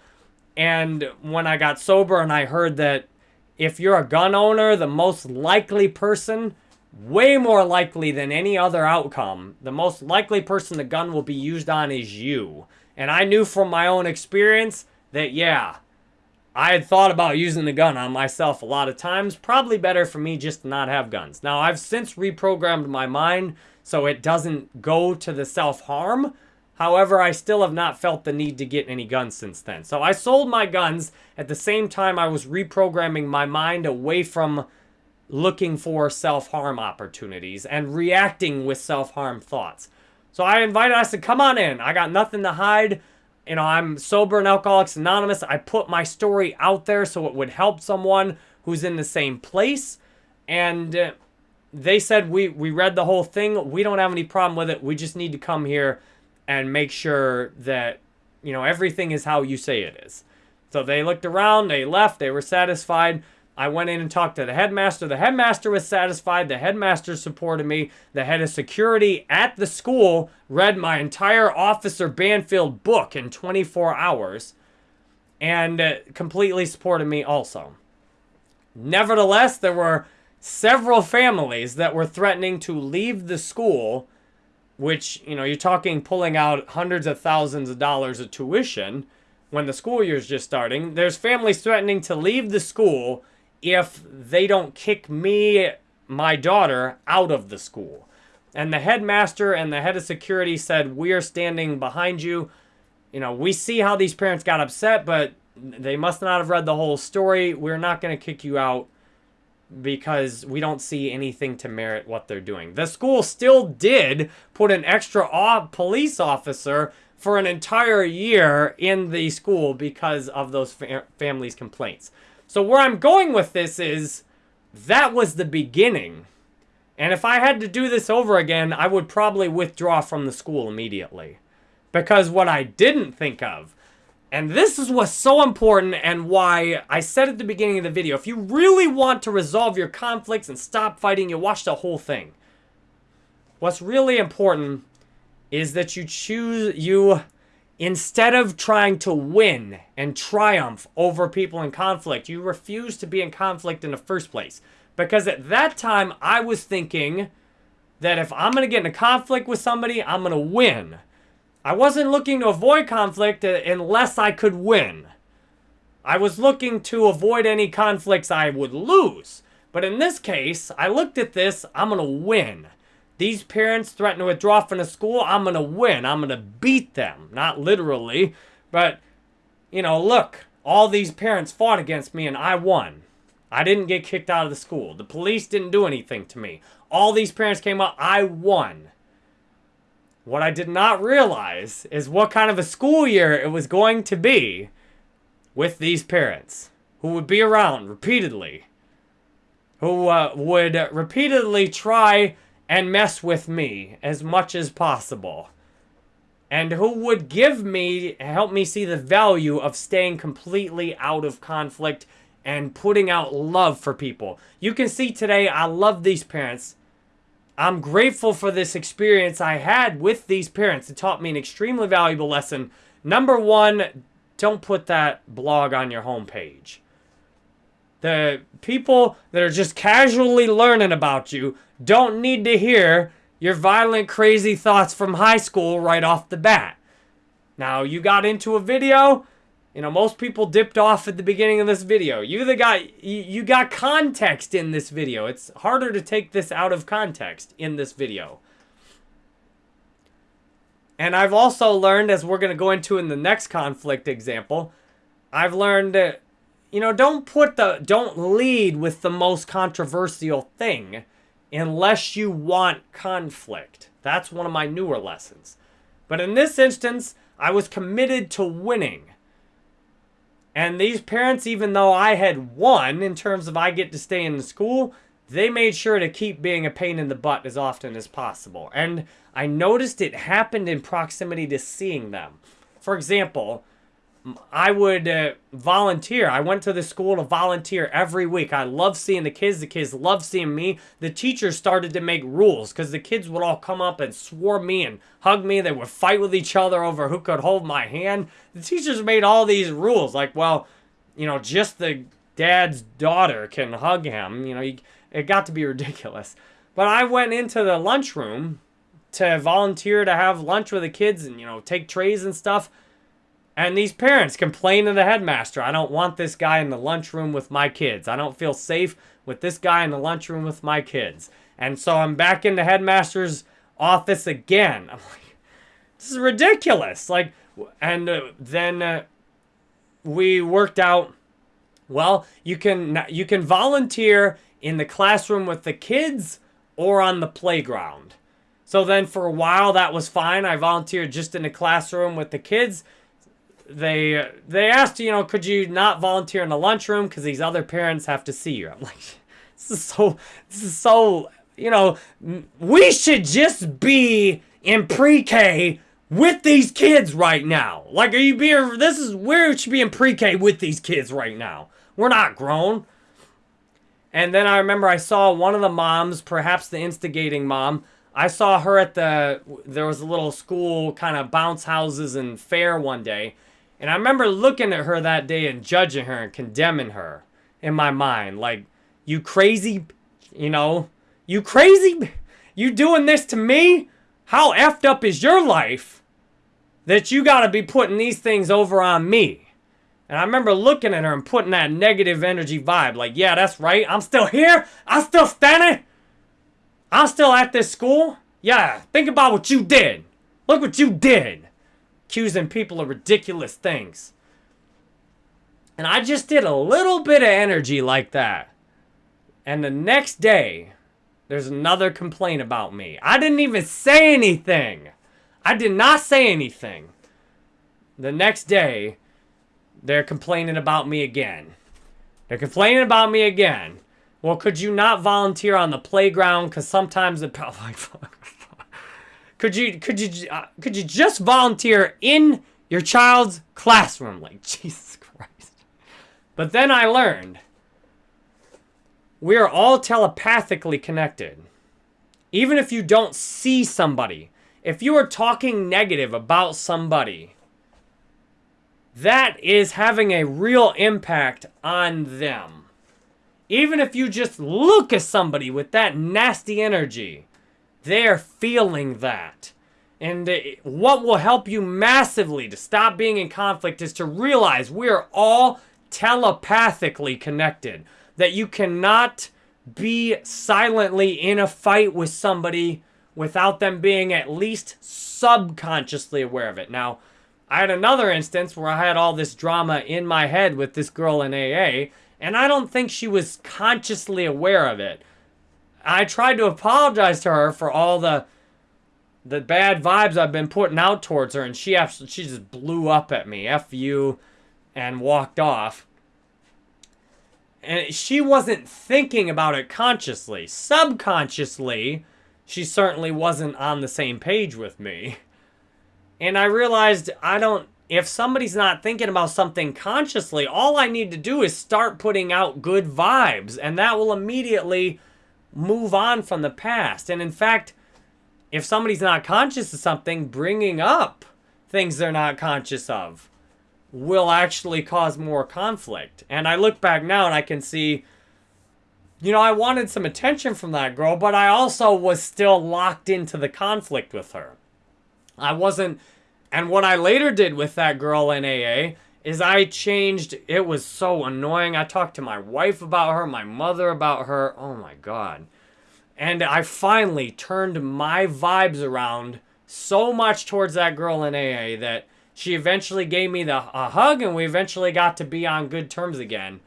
And when I got sober and I heard that if you're a gun owner, the most likely person way more likely than any other outcome, the most likely person the gun will be used on is you. And I knew from my own experience that, yeah, I had thought about using the gun on myself a lot of times. Probably better for me just to not have guns. Now, I've since reprogrammed my mind so it doesn't go to the self-harm. However, I still have not felt the need to get any guns since then. So I sold my guns at the same time I was reprogramming my mind away from looking for self-harm opportunities and reacting with self-harm thoughts. So I invited us to come on in. I got nothing to hide. You know, I'm sober and Alcoholics Anonymous. I put my story out there so it would help someone who's in the same place. And uh, they said, we, we read the whole thing. We don't have any problem with it. We just need to come here and make sure that, you know, everything is how you say it is. So they looked around, they left, they were satisfied. I went in and talked to the headmaster. The headmaster was satisfied. The headmaster supported me. The head of security at the school read my entire Officer Banfield book in 24 hours and uh, completely supported me also. Nevertheless, there were several families that were threatening to leave the school, which, you know, you're talking pulling out hundreds of thousands of dollars of tuition when the school year is just starting. There's families threatening to leave the school if they don't kick me, my daughter, out of the school. And the headmaster and the head of security said, we are standing behind you. You know, we see how these parents got upset, but they must not have read the whole story. We're not going to kick you out because we don't see anything to merit what they're doing. The school still did put an extra police officer for an entire year in the school because of those fa families' complaints. So where I'm going with this is that was the beginning. And if I had to do this over again, I would probably withdraw from the school immediately. Because what I didn't think of, and this is what's so important and why I said at the beginning of the video, if you really want to resolve your conflicts and stop fighting, you watch the whole thing. What's really important is that you choose, you Instead of trying to win and triumph over people in conflict, you refuse to be in conflict in the first place. Because at that time, I was thinking that if I'm going to get in a conflict with somebody, I'm going to win. I wasn't looking to avoid conflict uh, unless I could win. I was looking to avoid any conflicts I would lose. But in this case, I looked at this, I'm going to win. These parents threaten to withdraw from the school. I'm going to win. I'm going to beat them. Not literally, but, you know, look, all these parents fought against me and I won. I didn't get kicked out of the school. The police didn't do anything to me. All these parents came up. I won. What I did not realize is what kind of a school year it was going to be with these parents who would be around repeatedly, who uh, would repeatedly try and mess with me as much as possible. And who would give me, help me see the value of staying completely out of conflict and putting out love for people. You can see today, I love these parents. I'm grateful for this experience I had with these parents. It taught me an extremely valuable lesson. Number one, don't put that blog on your homepage. The people that are just casually learning about you don't need to hear your violent, crazy thoughts from high school right off the bat. Now, you got into a video, you know, most people dipped off at the beginning of this video. You the guy, you, got context in this video. It's harder to take this out of context in this video. And I've also learned, as we're going to go into in the next conflict example, I've learned that you know, don't put the, don't lead with the most controversial thing unless you want conflict. That's one of my newer lessons. But in this instance, I was committed to winning. And these parents, even though I had won in terms of I get to stay in the school, they made sure to keep being a pain in the butt as often as possible. And I noticed it happened in proximity to seeing them. For example, I would uh, volunteer. I went to the school to volunteer every week. I love seeing the kids. The kids love seeing me. The teachers started to make rules because the kids would all come up and swarm me and hug me. They would fight with each other over who could hold my hand. The teachers made all these rules like, well, you know, just the dad's daughter can hug him. You know, it got to be ridiculous. But I went into the lunchroom to volunteer to have lunch with the kids and, you know, take trays and stuff. And these parents complain to the headmaster, I don't want this guy in the lunchroom with my kids. I don't feel safe with this guy in the lunchroom with my kids. And so I'm back in the headmaster's office again. I'm like, this is ridiculous. Like, and uh, then uh, we worked out. Well, you can you can volunteer in the classroom with the kids or on the playground. So then for a while that was fine. I volunteered just in the classroom with the kids. They they asked, you know, could you not volunteer in the lunchroom because these other parents have to see you. I'm like, this is so this is so you know, we should just be in pre-K with these kids right now. Like, are you being, this is we should be in pre-K with these kids right now. We're not grown. And then I remember I saw one of the moms, perhaps the instigating mom, I saw her at the, there was a little school kind of bounce houses and fair one day. And I remember looking at her that day and judging her and condemning her in my mind. Like, you crazy, you know, you crazy? You doing this to me? How effed up is your life that you got to be putting these things over on me? And I remember looking at her and putting that negative energy vibe. Like, yeah, that's right. I'm still here. I'm still standing. I'm still at this school. Yeah, think about what you did. Look what you did. Accusing people of ridiculous things. And I just did a little bit of energy like that. And the next day, there's another complaint about me. I didn't even say anything. I did not say anything. The next day, they're complaining about me again. They're complaining about me again. Well, could you not volunteer on the playground? Because sometimes it. could you could you uh, could you just volunteer in your child's classroom? Like Jesus Christ. But then I learned we are all telepathically connected. Even if you don't see somebody, if you are talking negative about somebody, that is having a real impact on them. Even if you just look at somebody with that nasty energy, they're feeling that. And uh, what will help you massively to stop being in conflict is to realize we are all telepathically connected that you cannot be silently in a fight with somebody without them being at least subconsciously aware of it. Now, I had another instance where I had all this drama in my head with this girl in AA, and I don't think she was consciously aware of it. I tried to apologize to her for all the the bad vibes I've been putting out towards her, and she absolutely, she just blew up at me, F you, and walked off. And she wasn't thinking about it consciously. Subconsciously, she certainly wasn't on the same page with me. And I realized I don't, if somebody's not thinking about something consciously, all I need to do is start putting out good vibes, and that will immediately move on from the past. And in fact, if somebody's not conscious of something, bringing up things they're not conscious of will actually cause more conflict. And I look back now and I can see, you know, I wanted some attention from that girl, but I also was still locked into the conflict with her. I wasn't, and what I later did with that girl in AA is I changed, it was so annoying. I talked to my wife about her, my mother about her. Oh my God. And I finally turned my vibes around so much towards that girl in AA that she eventually gave me the a hug and we eventually got to be on good terms again.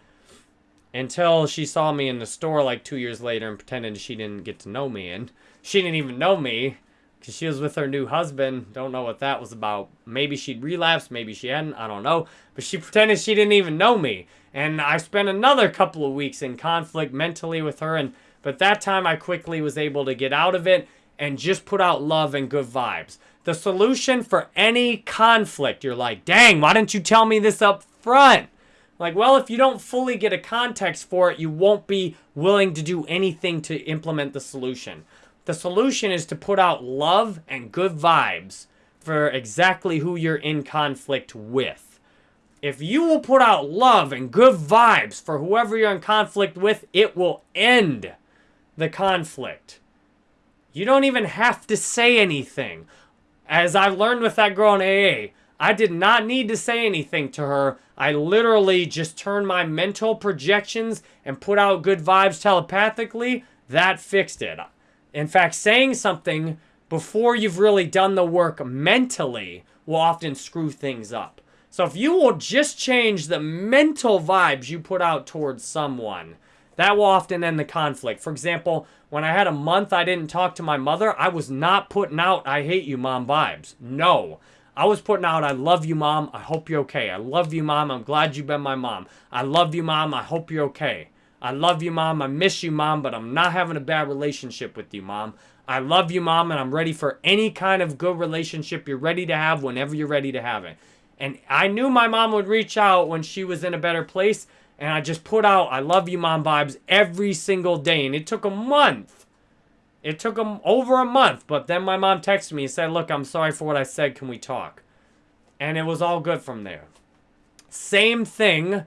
Until she saw me in the store like two years later and pretended she didn't get to know me. And she didn't even know me because she was with her new husband. Don't know what that was about. Maybe she'd relapsed, maybe she hadn't. I don't know. But she pretended she didn't even know me. And I spent another couple of weeks in conflict mentally with her. And But that time I quickly was able to get out of it and just put out love and good vibes the solution for any conflict. You're like, dang, why didn't you tell me this up front? Like, well, if you don't fully get a context for it, you won't be willing to do anything to implement the solution. The solution is to put out love and good vibes for exactly who you're in conflict with. If you will put out love and good vibes for whoever you're in conflict with, it will end the conflict. You don't even have to say anything. As I've learned with that girl in AA, I did not need to say anything to her. I literally just turned my mental projections and put out good vibes telepathically. That fixed it. In fact, saying something before you've really done the work mentally will often screw things up. So if you will just change the mental vibes you put out towards someone, that will often end the conflict. For example, when I had a month I didn't talk to my mother, I was not putting out I hate you mom vibes. No. I was putting out I love you mom, I hope you're okay. I love you mom, I'm glad you've been my mom. I love you mom, I hope you're okay. I love you mom, I miss you mom, but I'm not having a bad relationship with you mom. I love you mom and I'm ready for any kind of good relationship you're ready to have whenever you're ready to have it. And I knew my mom would reach out when she was in a better place. And I just put out I love you mom vibes every single day. And it took a month. It took over a month. But then my mom texted me and said, look, I'm sorry for what I said. Can we talk? And it was all good from there. Same thing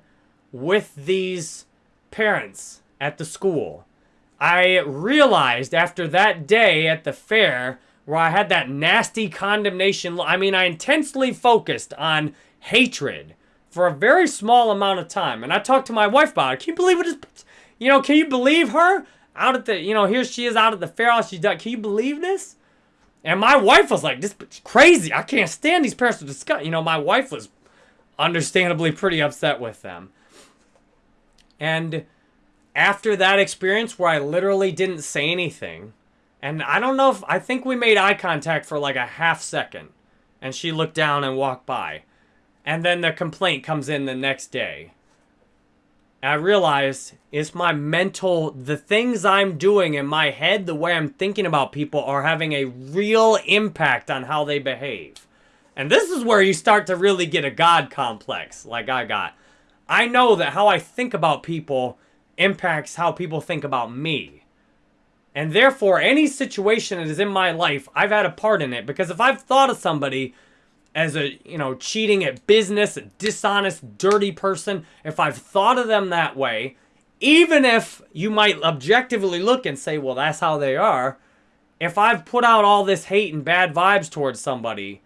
with these parents at the school. I realized after that day at the fair where I had that nasty condemnation. I mean, I intensely focused on hatred for a very small amount of time. And I talked to my wife about it. Can you believe what is, you know, can you believe her? Out at the, you know, here she is out at the fair house. She's done. Can you believe this? And my wife was like, this is crazy. I can't stand these parents to discuss. You know, my wife was understandably pretty upset with them. And after that experience where I literally didn't say anything, and I don't know if, I think we made eye contact for like a half second. And she looked down and walked by. And then the complaint comes in the next day. I realize it's my mental, the things I'm doing in my head, the way I'm thinking about people are having a real impact on how they behave. And this is where you start to really get a God complex, like I got. I know that how I think about people impacts how people think about me. And therefore, any situation that is in my life, I've had a part in it. Because if I've thought of somebody as a, you know, cheating at business, a dishonest, dirty person, if I've thought of them that way, even if you might objectively look and say, well, that's how they are, if I've put out all this hate and bad vibes towards somebody,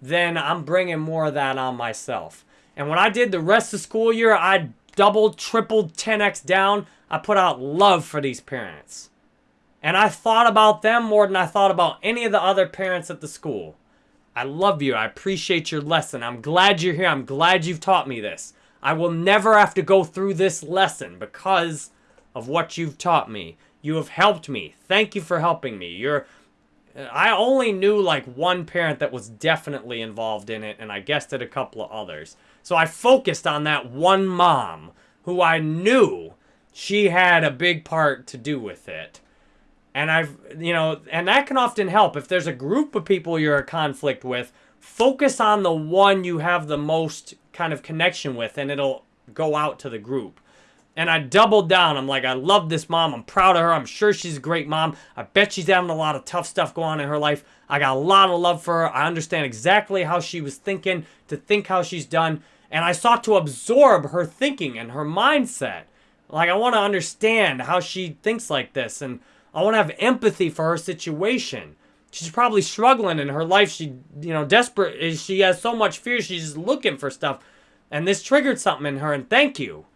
then I'm bringing more of that on myself. And when I did the rest of the school year, I doubled, tripled, 10x down. I put out love for these parents. And I thought about them more than I thought about any of the other parents at the school. I love you. I appreciate your lesson. I'm glad you're here. I'm glad you've taught me this. I will never have to go through this lesson because of what you've taught me. You have helped me. Thank you for helping me. You're I only knew like one parent that was definitely involved in it and I guessed at a couple of others. So I focused on that one mom who I knew she had a big part to do with it. And I've, you know, and that can often help. If there's a group of people you're a conflict with, focus on the one you have the most kind of connection with and it'll go out to the group. And I doubled down. I'm like, I love this mom. I'm proud of her. I'm sure she's a great mom. I bet she's having a lot of tough stuff going on in her life. I got a lot of love for her. I understand exactly how she was thinking, to think how she's done. And I sought to absorb her thinking and her mindset. Like, I want to understand how she thinks like this. And I want to have empathy for her situation. She's probably struggling in her life. She, you know, desperate. Eh, she has so much fear. She's just looking for stuff. And this triggered something in her. And thank you.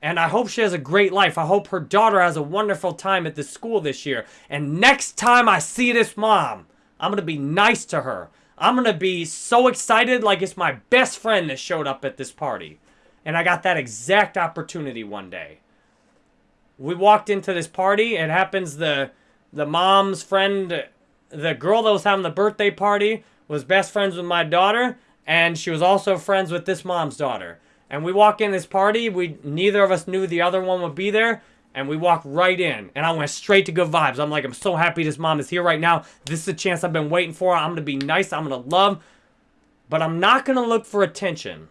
And I hope she has a great life. I hope her daughter has a wonderful time at the school this year. And next time I see this mom, I'm going to be nice to her. I'm going to be so excited like it's my best friend that showed up at this party. And I got that exact opportunity one day we walked into this party. It happens the the mom's friend, the girl that was having the birthday party, was best friends with my daughter, and she was also friends with this mom's daughter. And we walk in this party. We neither of us knew the other one would be there. And we walked right in, and I went straight to good vibes. I'm like, I'm so happy this mom is here right now. This is a chance I've been waiting for. I'm gonna be nice. I'm gonna love, but I'm not gonna look for attention.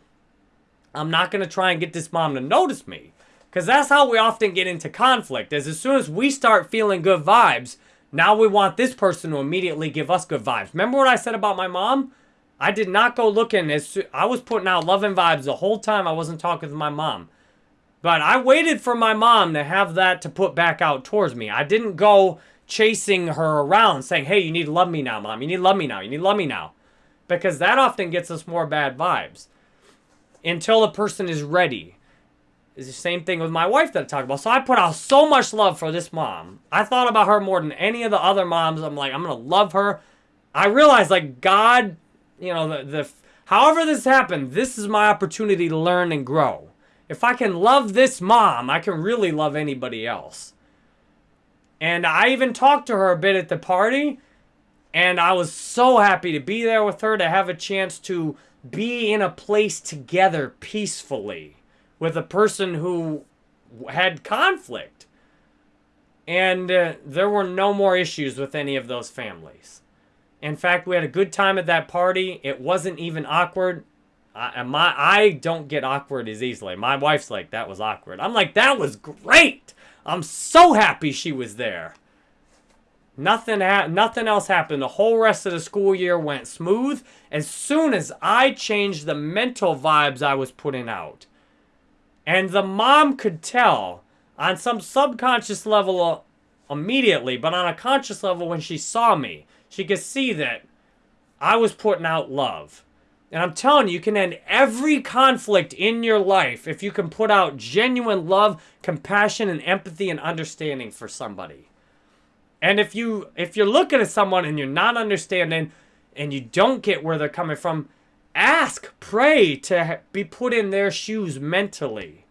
I'm not gonna try and get this mom to notice me. Because that's how we often get into conflict, is as soon as we start feeling good vibes, now we want this person to immediately give us good vibes. Remember what I said about my mom? I did not go looking. As I was putting out loving vibes the whole time I wasn't talking to my mom. But I waited for my mom to have that to put back out towards me. I didn't go chasing her around saying, hey, you need to love me now, mom. You need to love me now. You need to love me now. Because that often gets us more bad vibes until the person is ready. It's the same thing with my wife that I talk about. So I put out so much love for this mom. I thought about her more than any of the other moms. I'm like, I'm going to love her. I realized, like, God, you know, the, the however this happened, this is my opportunity to learn and grow. If I can love this mom, I can really love anybody else. And I even talked to her a bit at the party. And I was so happy to be there with her, to have a chance to be in a place together peacefully with a person who had conflict. And uh, there were no more issues with any of those families. In fact, we had a good time at that party. It wasn't even awkward. I, my, I don't get awkward as easily. My wife's like, that was awkward. I'm like, that was great. I'm so happy she was there. Nothing, nothing else happened. The whole rest of the school year went smooth as soon as I changed the mental vibes I was putting out. And the mom could tell on some subconscious level uh, immediately, but on a conscious level when she saw me, she could see that I was putting out love. And I'm telling you, you can end every conflict in your life if you can put out genuine love, compassion, and empathy and understanding for somebody. And if you if you're looking at someone and you're not understanding and you don't get where they're coming from, ask, pray to be put in their shoes mentally.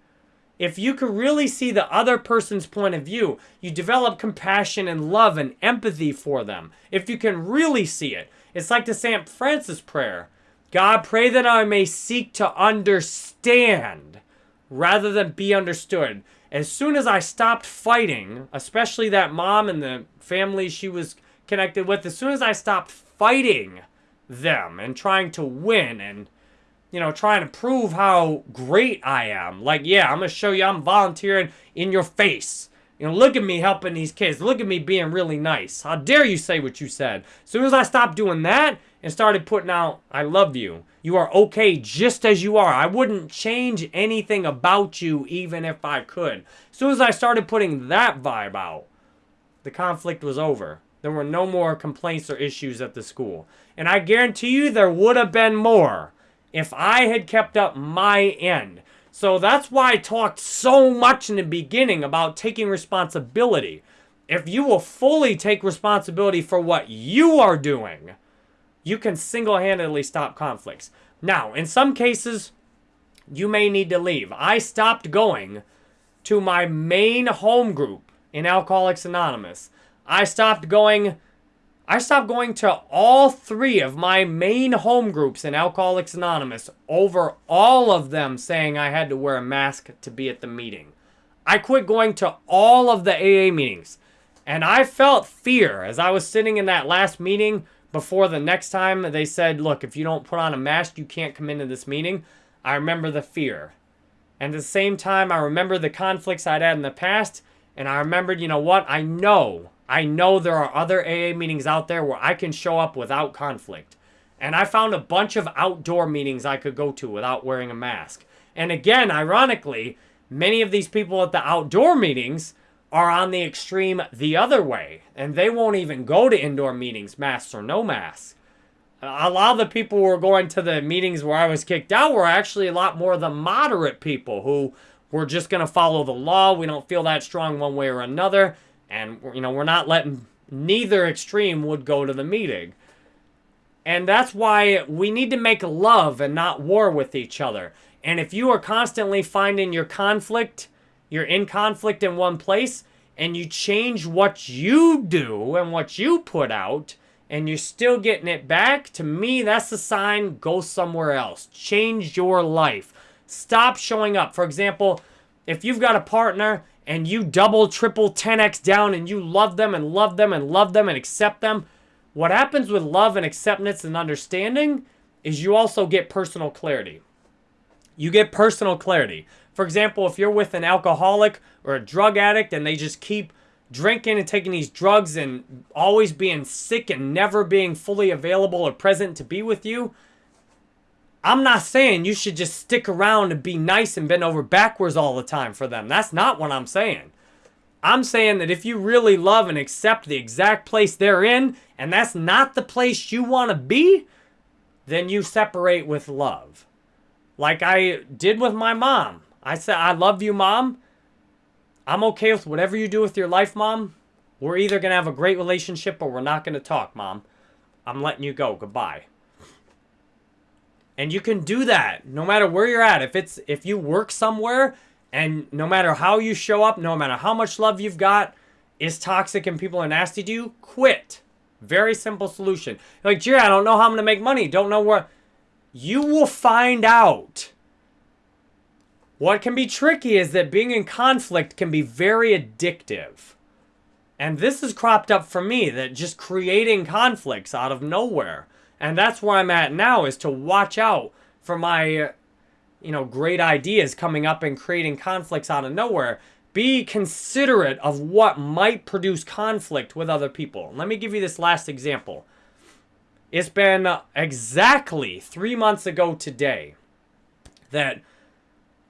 If you can really see the other person's point of view, you develop compassion and love and empathy for them. If you can really see it, it's like the St. Francis prayer. God, pray that I may seek to understand rather than be understood. As soon as I stopped fighting, especially that mom and the family she was connected with, as soon as I stopped fighting them and trying to win and you know, trying to prove how great I am. Like, yeah, I'm going to show you I'm volunteering in your face. You know, look at me helping these kids. Look at me being really nice. How dare you say what you said? As soon as I stopped doing that and started putting out, I love you. You are okay just as you are. I wouldn't change anything about you even if I could. As soon as I started putting that vibe out, the conflict was over. There were no more complaints or issues at the school. And I guarantee you there would have been more if I had kept up my end. So that's why I talked so much in the beginning about taking responsibility. If you will fully take responsibility for what you are doing, you can single-handedly stop conflicts. Now, in some cases, you may need to leave. I stopped going to my main home group in Alcoholics Anonymous. I stopped going I stopped going to all three of my main home groups in Alcoholics Anonymous over all of them saying I had to wear a mask to be at the meeting. I quit going to all of the AA meetings. And I felt fear as I was sitting in that last meeting before the next time they said, look, if you don't put on a mask, you can't come into this meeting. I remember the fear. And at the same time, I remember the conflicts I'd had in the past. And I remembered, you know what? I know I know there are other AA meetings out there where I can show up without conflict. And I found a bunch of outdoor meetings I could go to without wearing a mask. And again, ironically, many of these people at the outdoor meetings are on the extreme the other way. And they won't even go to indoor meetings, masks or no masks. A lot of the people who were going to the meetings where I was kicked out were actually a lot more the moderate people who were just going to follow the law. We don't feel that strong one way or another. And, you know, we're not letting neither extreme would go to the meeting. And that's why we need to make love and not war with each other. And if you are constantly finding your conflict, you're in conflict in one place, and you change what you do and what you put out, and you're still getting it back, to me, that's the sign go somewhere else. Change your life. Stop showing up. For example, if you've got a partner and you double, triple, 10x down and you love them and love them and love them and accept them, what happens with love and acceptance and understanding is you also get personal clarity. You get personal clarity. For example, if you're with an alcoholic or a drug addict and they just keep drinking and taking these drugs and always being sick and never being fully available or present to be with you, I'm not saying you should just stick around and be nice and bend over backwards all the time for them. That's not what I'm saying. I'm saying that if you really love and accept the exact place they're in, and that's not the place you want to be, then you separate with love. Like I did with my mom. I said, I love you, mom. I'm okay with whatever you do with your life, mom. We're either going to have a great relationship or we're not going to talk, mom. I'm letting you go. Goodbye. And you can do that no matter where you're at. If it's if you work somewhere and no matter how you show up, no matter how much love you've got, is toxic and people are nasty to you, quit. Very simple solution. like, Jerry, I don't know how I'm going to make money. Don't know where. You will find out. What can be tricky is that being in conflict can be very addictive. And this has cropped up for me, that just creating conflicts out of nowhere. And that's where I'm at now, is to watch out for my you know, great ideas coming up and creating conflicts out of nowhere. Be considerate of what might produce conflict with other people. Let me give you this last example. It's been exactly three months ago today that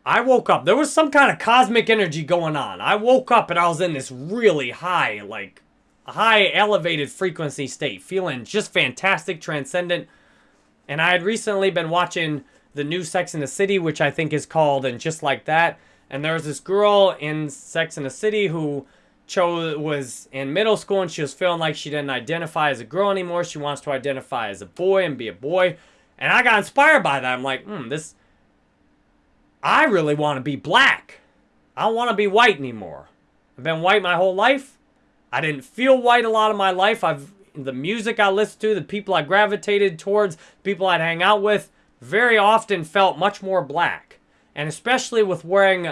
I woke up. There was some kind of cosmic energy going on. I woke up and I was in this really high, like, high elevated frequency state, feeling just fantastic, transcendent. And I had recently been watching the new Sex in the City, which I think is called And Just Like That. And there's this girl in Sex in the City who chose was in middle school and she was feeling like she didn't identify as a girl anymore. She wants to identify as a boy and be a boy. And I got inspired by that. I'm like, hmm, this. I really want to be black. I don't want to be white anymore. I've been white my whole life. I didn't feel white a lot of my life. I've the music I listened to, the people I gravitated towards, people I'd hang out with, very often felt much more black. And especially with wearing...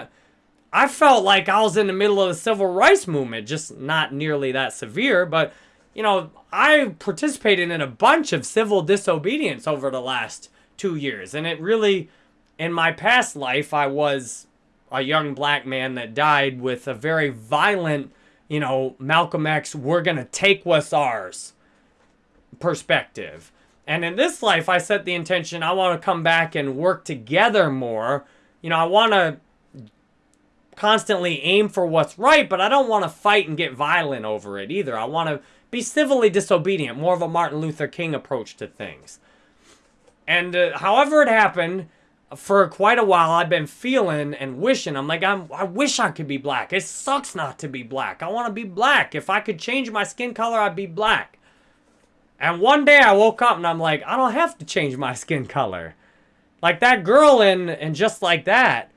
I felt like I was in the middle of the civil rights movement, just not nearly that severe, but, you know, I participated in a bunch of civil disobedience over the last two years. And it really, in my past life, I was a young black man that died with a very violent, you know, Malcolm X, we're going to take what's ours perspective. And in this life, I set the intention I want to come back and work together more. You know, I want to constantly aim for what's right, but I don't want to fight and get violent over it either. I want to be civilly disobedient, more of a Martin Luther King approach to things. And uh, however it happened, for quite a while, I've been feeling and wishing. I'm like, I'm, I wish I could be black. It sucks not to be black. I want to be black. If I could change my skin color, I'd be black. And one day I woke up and I'm like, I don't have to change my skin color. Like that girl in and just like that,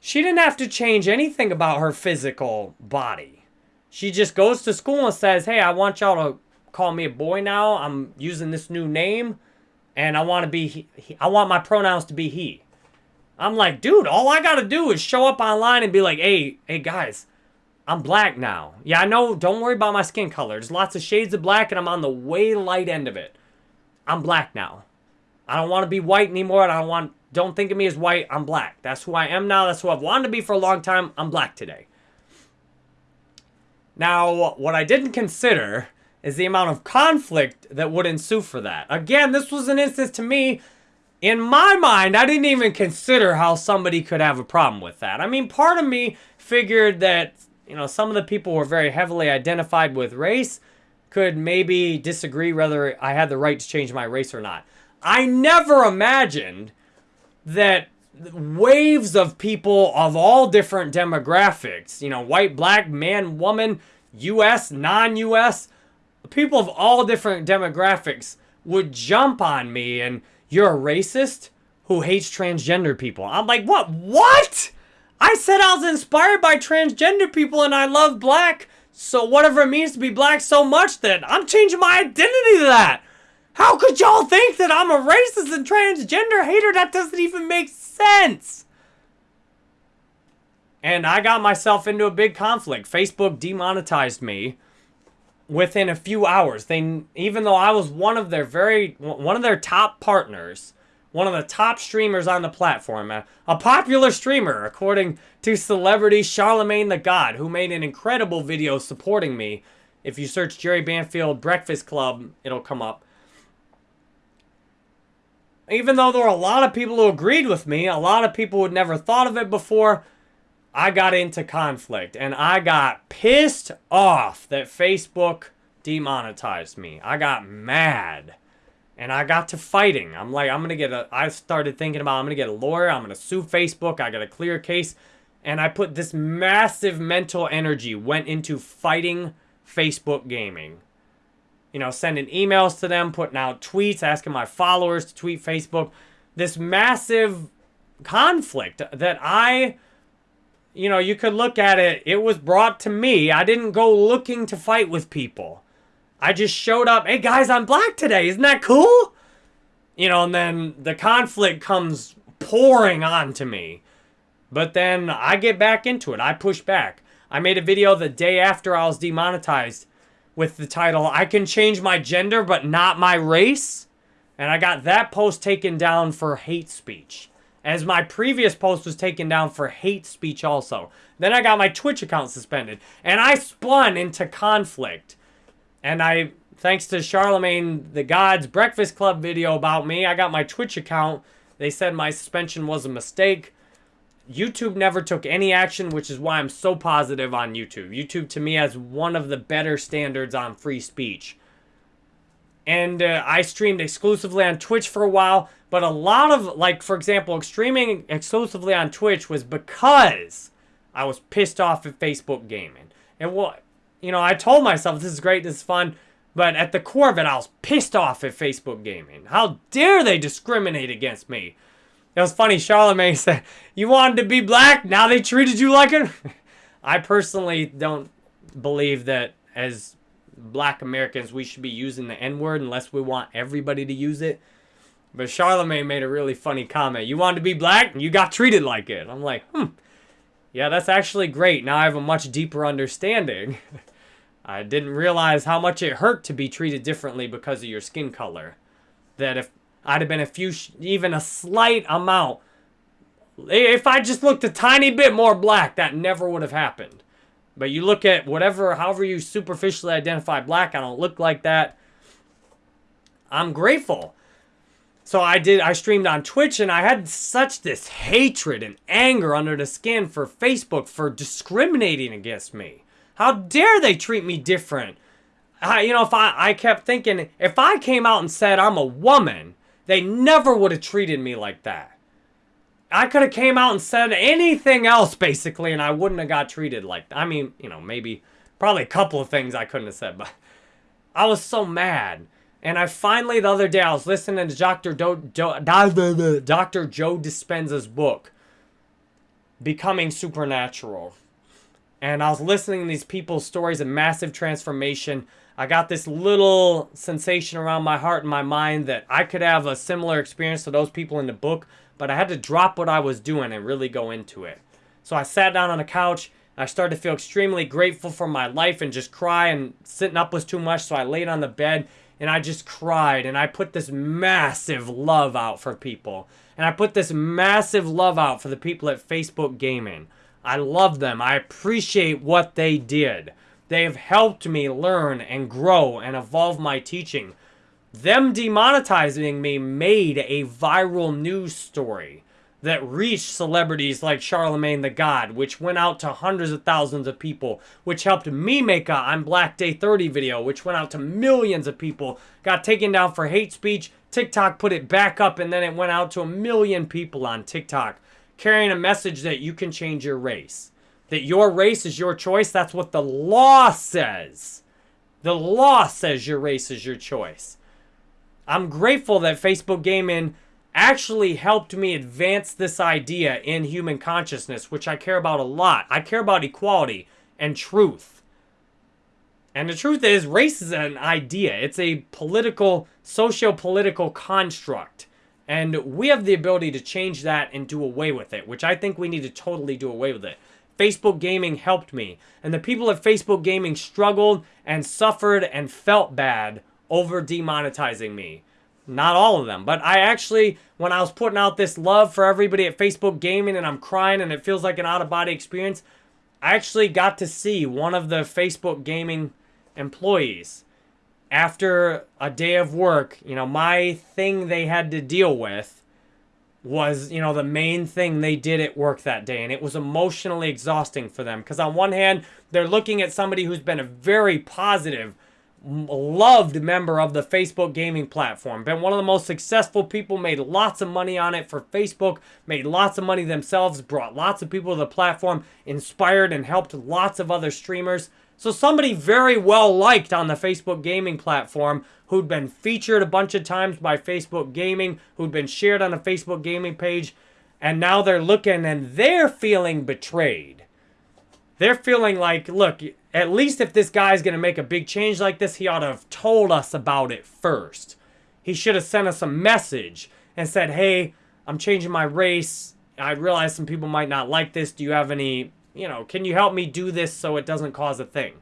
she didn't have to change anything about her physical body. She just goes to school and says, "Hey, I want y'all to call me a boy now. I'm using this new name and I want to be he, I want my pronouns to be he." I'm like, "Dude, all I got to do is show up online and be like, "Hey, hey guys, I'm black now. Yeah, I know. Don't worry about my skin color. There's lots of shades of black, and I'm on the way light end of it. I'm black now. I don't want to be white anymore, I don't want. Don't think of me as white. I'm black. That's who I am now. That's who I've wanted to be for a long time. I'm black today. Now, what I didn't consider is the amount of conflict that would ensue for that. Again, this was an instance to me. In my mind, I didn't even consider how somebody could have a problem with that. I mean, part of me figured that you know, some of the people who are very heavily identified with race could maybe disagree whether I had the right to change my race or not. I never imagined that waves of people of all different demographics, you know, white, black, man, woman, US, non-US, people of all different demographics would jump on me and you're a racist who hates transgender people. I'm like, what? What? I said I was inspired by transgender people and I love black. So whatever it means to be black so much that I'm changing my identity to that. How could y'all think that I'm a racist and transgender hater? That doesn't even make sense. And I got myself into a big conflict. Facebook demonetized me within a few hours. They even though I was one of their very one of their top partners, one of the top streamers on the platform, a, a popular streamer, according to celebrity Charlamagne the God, who made an incredible video supporting me. If you search Jerry Banfield Breakfast Club, it'll come up. Even though there were a lot of people who agreed with me, a lot of people who had never thought of it before, I got into conflict and I got pissed off that Facebook demonetized me. I got mad and I got to fighting. I'm like, I'm going to get a, I started thinking about, I'm going to get a lawyer. I'm going to sue Facebook. I got a clear case. And I put this massive mental energy went into fighting Facebook gaming. You know, sending emails to them, putting out tweets, asking my followers to tweet Facebook. This massive conflict that I, you know, you could look at it. It was brought to me. I didn't go looking to fight with people. I just showed up. Hey guys, I'm black today. Isn't that cool? You know, and then the conflict comes pouring onto me. But then I get back into it. I push back. I made a video the day after I was demonetized with the title, I Can Change My Gender But Not My Race. And I got that post taken down for hate speech. As my previous post was taken down for hate speech also. Then I got my Twitch account suspended. And I spun into conflict. And I, thanks to Charlamagne the God's Breakfast Club video about me, I got my Twitch account. They said my suspension was a mistake. YouTube never took any action, which is why I'm so positive on YouTube. YouTube, to me, has one of the better standards on free speech. And uh, I streamed exclusively on Twitch for a while, but a lot of, like, for example, streaming exclusively on Twitch was because I was pissed off at Facebook gaming. And what, you know, I told myself this is great, this is fun, but at the core of it, I was pissed off at Facebook gaming. How dare they discriminate against me? It was funny, Charlamagne said, you wanted to be black, now they treated you like a... I personally don't believe that as black Americans, we should be using the N-word unless we want everybody to use it. But Charlamagne made a really funny comment. You wanted to be black, you got treated like it. I'm like, hmm. Yeah, that's actually great. Now I have a much deeper understanding. I didn't realize how much it hurt to be treated differently because of your skin color. That if I'd have been a few, even a slight amount, if I just looked a tiny bit more black, that never would have happened. But you look at whatever, however you superficially identify black, I don't look like that. I'm grateful. So I did, I streamed on Twitch and I had such this hatred and anger under the skin for Facebook for discriminating against me. How dare they treat me different? I, you know, if I, I kept thinking, if I came out and said I'm a woman, they never would have treated me like that. I could have came out and said anything else, basically, and I wouldn't have got treated like that. I mean, you know, maybe, probably a couple of things I couldn't have said, but I was so mad. And I finally, the other day, I was listening to Dr. Do, Do, Dr. Joe Dispenza's book, Becoming Supernatural and I was listening to these people's stories of massive transformation. I got this little sensation around my heart and my mind that I could have a similar experience to those people in the book, but I had to drop what I was doing and really go into it. So I sat down on the couch. I started to feel extremely grateful for my life and just cry, and sitting up was too much, so I laid on the bed and I just cried and I put this massive love out for people. And I put this massive love out for the people at Facebook Gaming. I love them. I appreciate what they did. They have helped me learn and grow and evolve my teaching. Them demonetizing me made a viral news story that reached celebrities like Charlamagne the God, which went out to hundreds of thousands of people, which helped me make a I'm Black Day 30 video, which went out to millions of people, got taken down for hate speech. TikTok put it back up, and then it went out to a million people on TikTok carrying a message that you can change your race. That your race is your choice. That's what the law says. The law says your race is your choice. I'm grateful that Facebook Gaming actually helped me advance this idea in human consciousness, which I care about a lot. I care about equality and truth. And the truth is, race is an idea. It's a political, socio-political construct. And we have the ability to change that and do away with it, which I think we need to totally do away with it. Facebook Gaming helped me. And the people at Facebook Gaming struggled and suffered and felt bad over demonetizing me. Not all of them, but I actually, when I was putting out this love for everybody at Facebook Gaming and I'm crying and it feels like an out-of-body experience, I actually got to see one of the Facebook Gaming employees after a day of work, you know, my thing they had to deal with, was, you know, the main thing they did at work that day. And it was emotionally exhausting for them. Because on one hand, they're looking at somebody who's been a very positive, loved member of the Facebook gaming platform. Been one of the most successful people, made lots of money on it for Facebook, made lots of money themselves, brought lots of people to the platform, inspired and helped lots of other streamers. So somebody very well liked on the Facebook gaming platform who'd been featured a bunch of times by Facebook Gaming, who'd been shared on a Facebook Gaming page, and now they're looking and they're feeling betrayed. They're feeling like, look, at least if this guy's going to make a big change like this, he ought to have told us about it first. He should have sent us a message and said, hey, I'm changing my race. I realize some people might not like this. Do you have any you know, can you help me do this so it doesn't cause a thing?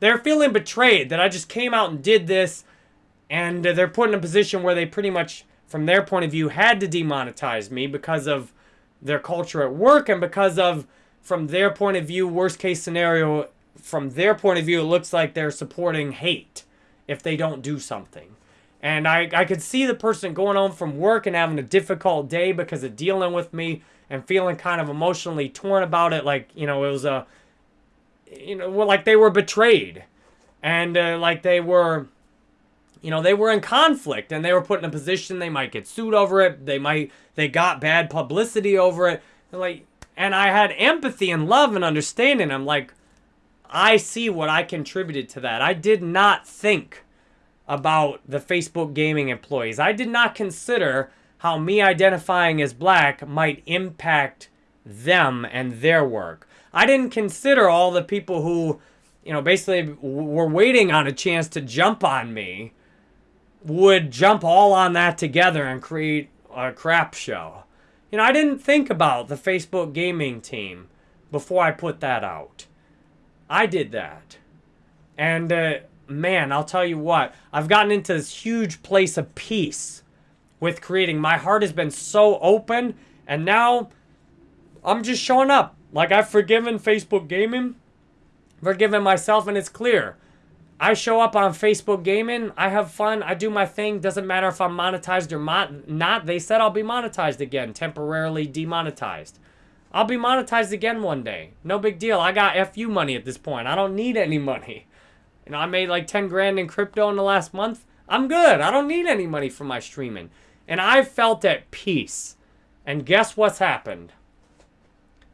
They're feeling betrayed that I just came out and did this, and they're put in a position where they pretty much, from their point of view, had to demonetize me because of their culture at work and because of, from their point of view, worst case scenario, from their point of view, it looks like they're supporting hate if they don't do something. And I, I could see the person going home from work and having a difficult day because of dealing with me and feeling kind of emotionally torn about it. Like, you know, it was a, you know, like they were betrayed. And uh, like they were, you know, they were in conflict and they were put in a position they might get sued over it. They might, they got bad publicity over it. Like, and I had empathy and love and understanding. I'm like, I see what I contributed to that. I did not think about the Facebook gaming employees. I did not consider how me identifying as black might impact them and their work. I didn't consider all the people who, you know, basically were waiting on a chance to jump on me would jump all on that together and create a crap show. You know, I didn't think about the Facebook gaming team before I put that out. I did that. And uh, man, I'll tell you what, I've gotten into this huge place of peace with creating. My heart has been so open, and now I'm just showing up. Like I've forgiven Facebook Gaming, forgiven myself, and it's clear. I show up on Facebook Gaming, I have fun, I do my thing. Doesn't matter if I'm monetized or not. They said I'll be monetized again, temporarily demonetized. I'll be monetized again one day. No big deal. I got FU money at this point. I don't need any money. You know, I made like 10 grand in crypto in the last month. I'm good. I don't need any money for my streaming. And I've felt at peace. And guess what's happened?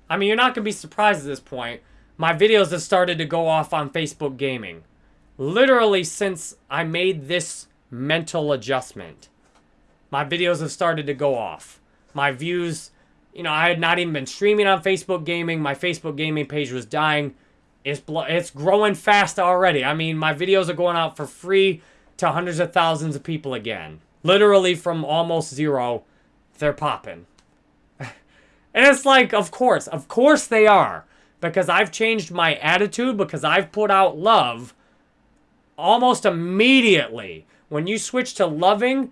I mean, you're not going to be surprised at this point. My videos have started to go off on Facebook Gaming. Literally since I made this mental adjustment. My videos have started to go off. My views, you know, I had not even been streaming on Facebook Gaming. My Facebook Gaming page was dying. It's, it's growing fast already. I mean, my videos are going out for free to hundreds of thousands of people again. Literally from almost zero, they're popping. and it's like, of course, of course they are. Because I've changed my attitude, because I've put out love almost immediately. When you switch to loving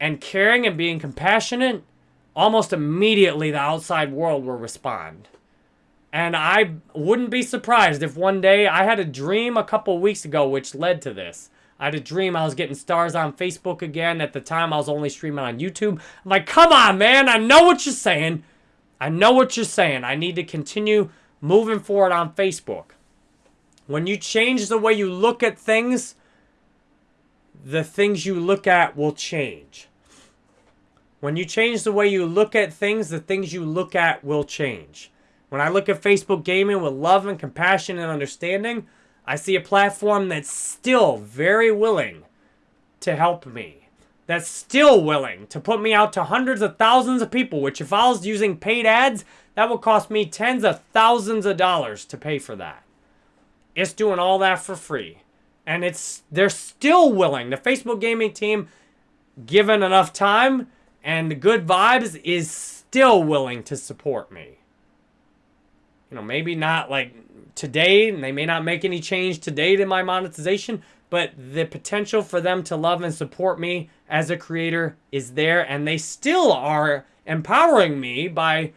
and caring and being compassionate, almost immediately the outside world will respond. And I wouldn't be surprised if one day I had a dream a couple weeks ago which led to this. I had a dream I was getting stars on Facebook again. At the time, I was only streaming on YouTube. I'm like, come on, man. I know what you're saying. I know what you're saying. I need to continue moving forward on Facebook. When you change the way you look at things, the things you look at will change. When you change the way you look at things, the things you look at will change. When I look at Facebook gaming with love and compassion and understanding, I see a platform that's still very willing to help me. That's still willing to put me out to hundreds of thousands of people, which if I was using paid ads, that would cost me tens of thousands of dollars to pay for that. It's doing all that for free. And it's they're still willing. The Facebook gaming team, given enough time and the good vibes, is still willing to support me. You know, maybe not like today, and they may not make any change today to my monetization, but the potential for them to love and support me as a creator is there, and they still are empowering me by,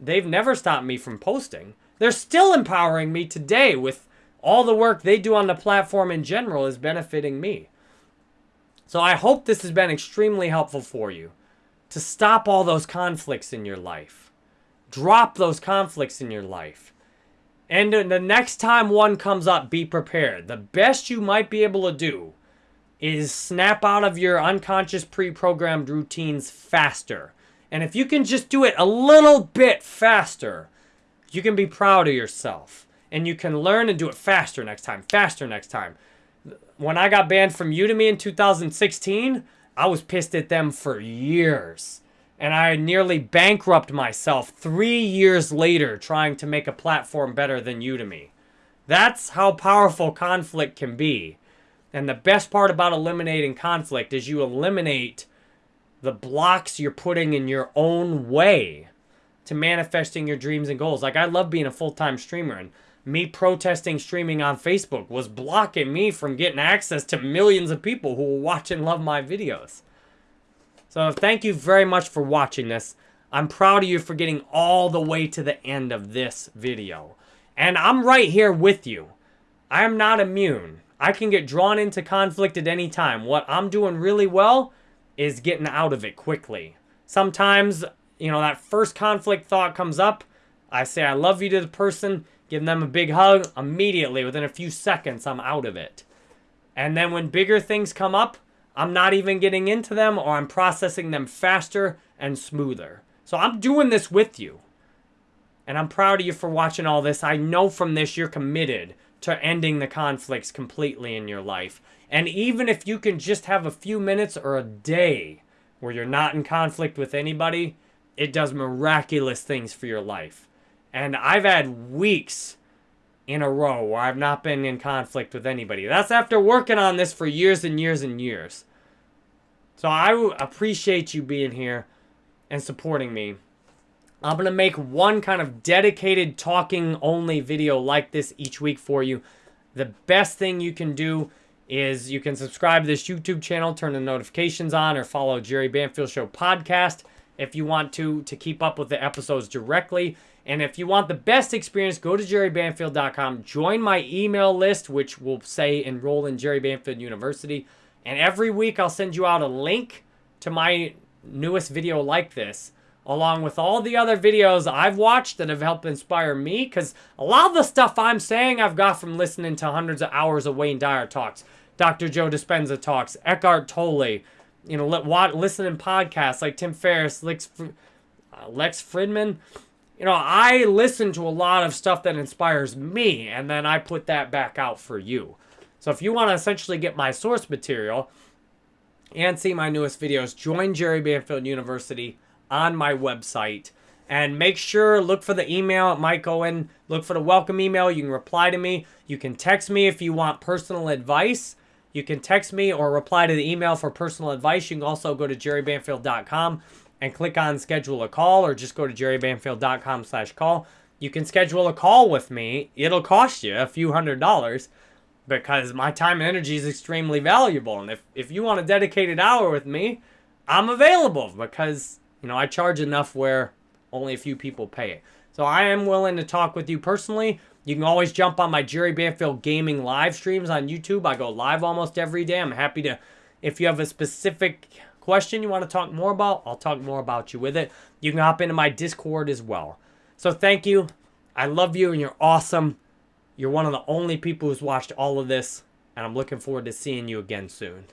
they've never stopped me from posting. They're still empowering me today with all the work they do on the platform in general is benefiting me. So I hope this has been extremely helpful for you to stop all those conflicts in your life. Drop those conflicts in your life. And the next time one comes up, be prepared. The best you might be able to do is snap out of your unconscious pre-programmed routines faster. And if you can just do it a little bit faster, you can be proud of yourself. And you can learn and do it faster next time, faster next time. When I got banned from Udemy in 2016, I was pissed at them for years. And I nearly bankrupt myself three years later trying to make a platform better than Udemy. That's how powerful conflict can be. And the best part about eliminating conflict is you eliminate the blocks you're putting in your own way to manifesting your dreams and goals. Like I love being a full-time streamer and me protesting streaming on Facebook was blocking me from getting access to millions of people who will watch and love my videos. So thank you very much for watching this. I'm proud of you for getting all the way to the end of this video. And I'm right here with you. I am not immune. I can get drawn into conflict at any time. What I'm doing really well is getting out of it quickly. Sometimes, you know, that first conflict thought comes up. I say I love you to the person, give them a big hug. Immediately, within a few seconds, I'm out of it. And then when bigger things come up, I'm not even getting into them or I'm processing them faster and smoother. So I'm doing this with you. And I'm proud of you for watching all this. I know from this you're committed to ending the conflicts completely in your life. And even if you can just have a few minutes or a day where you're not in conflict with anybody, it does miraculous things for your life. And I've had weeks in a row where I've not been in conflict with anybody. That's after working on this for years and years and years. So I appreciate you being here and supporting me. I'm going to make one kind of dedicated talking only video like this each week for you. The best thing you can do is you can subscribe to this YouTube channel, turn the notifications on, or follow Jerry Banfield Show podcast if you want to, to keep up with the episodes directly. And if you want the best experience, go to jerrybanfield.com. Join my email list, which will say enroll in Jerry Banfield University. And every week I'll send you out a link to my newest video like this, along with all the other videos I've watched that have helped inspire me. Because a lot of the stuff I'm saying I've got from listening to hundreds of hours of Wayne Dyer talks, Dr. Joe Dispenza talks, Eckhart Tolle, you know, listening podcasts like Tim Ferriss, Lex, uh, Lex Fridman you know, I listen to a lot of stuff that inspires me, and then I put that back out for you. So if you want to essentially get my source material and see my newest videos, join Jerry Banfield University on my website. And make sure, look for the email. Might go in. Look for the welcome email. You can reply to me. You can text me if you want personal advice. You can text me or reply to the email for personal advice. You can also go to jerrybanfield.com and click on schedule a call or just go to jerrybanfield.com slash call. You can schedule a call with me. It'll cost you a few hundred dollars because my time and energy is extremely valuable. And if, if you want a dedicated hour with me, I'm available because, you know, I charge enough where only a few people pay it. So I am willing to talk with you personally. You can always jump on my Jerry Banfield Gaming live streams on YouTube. I go live almost every day. I'm happy to, if you have a specific question you want to talk more about, I'll talk more about you with it. You can hop into my Discord as well. So thank you. I love you and you're awesome. You're one of the only people who's watched all of this. And I'm looking forward to seeing you again soon.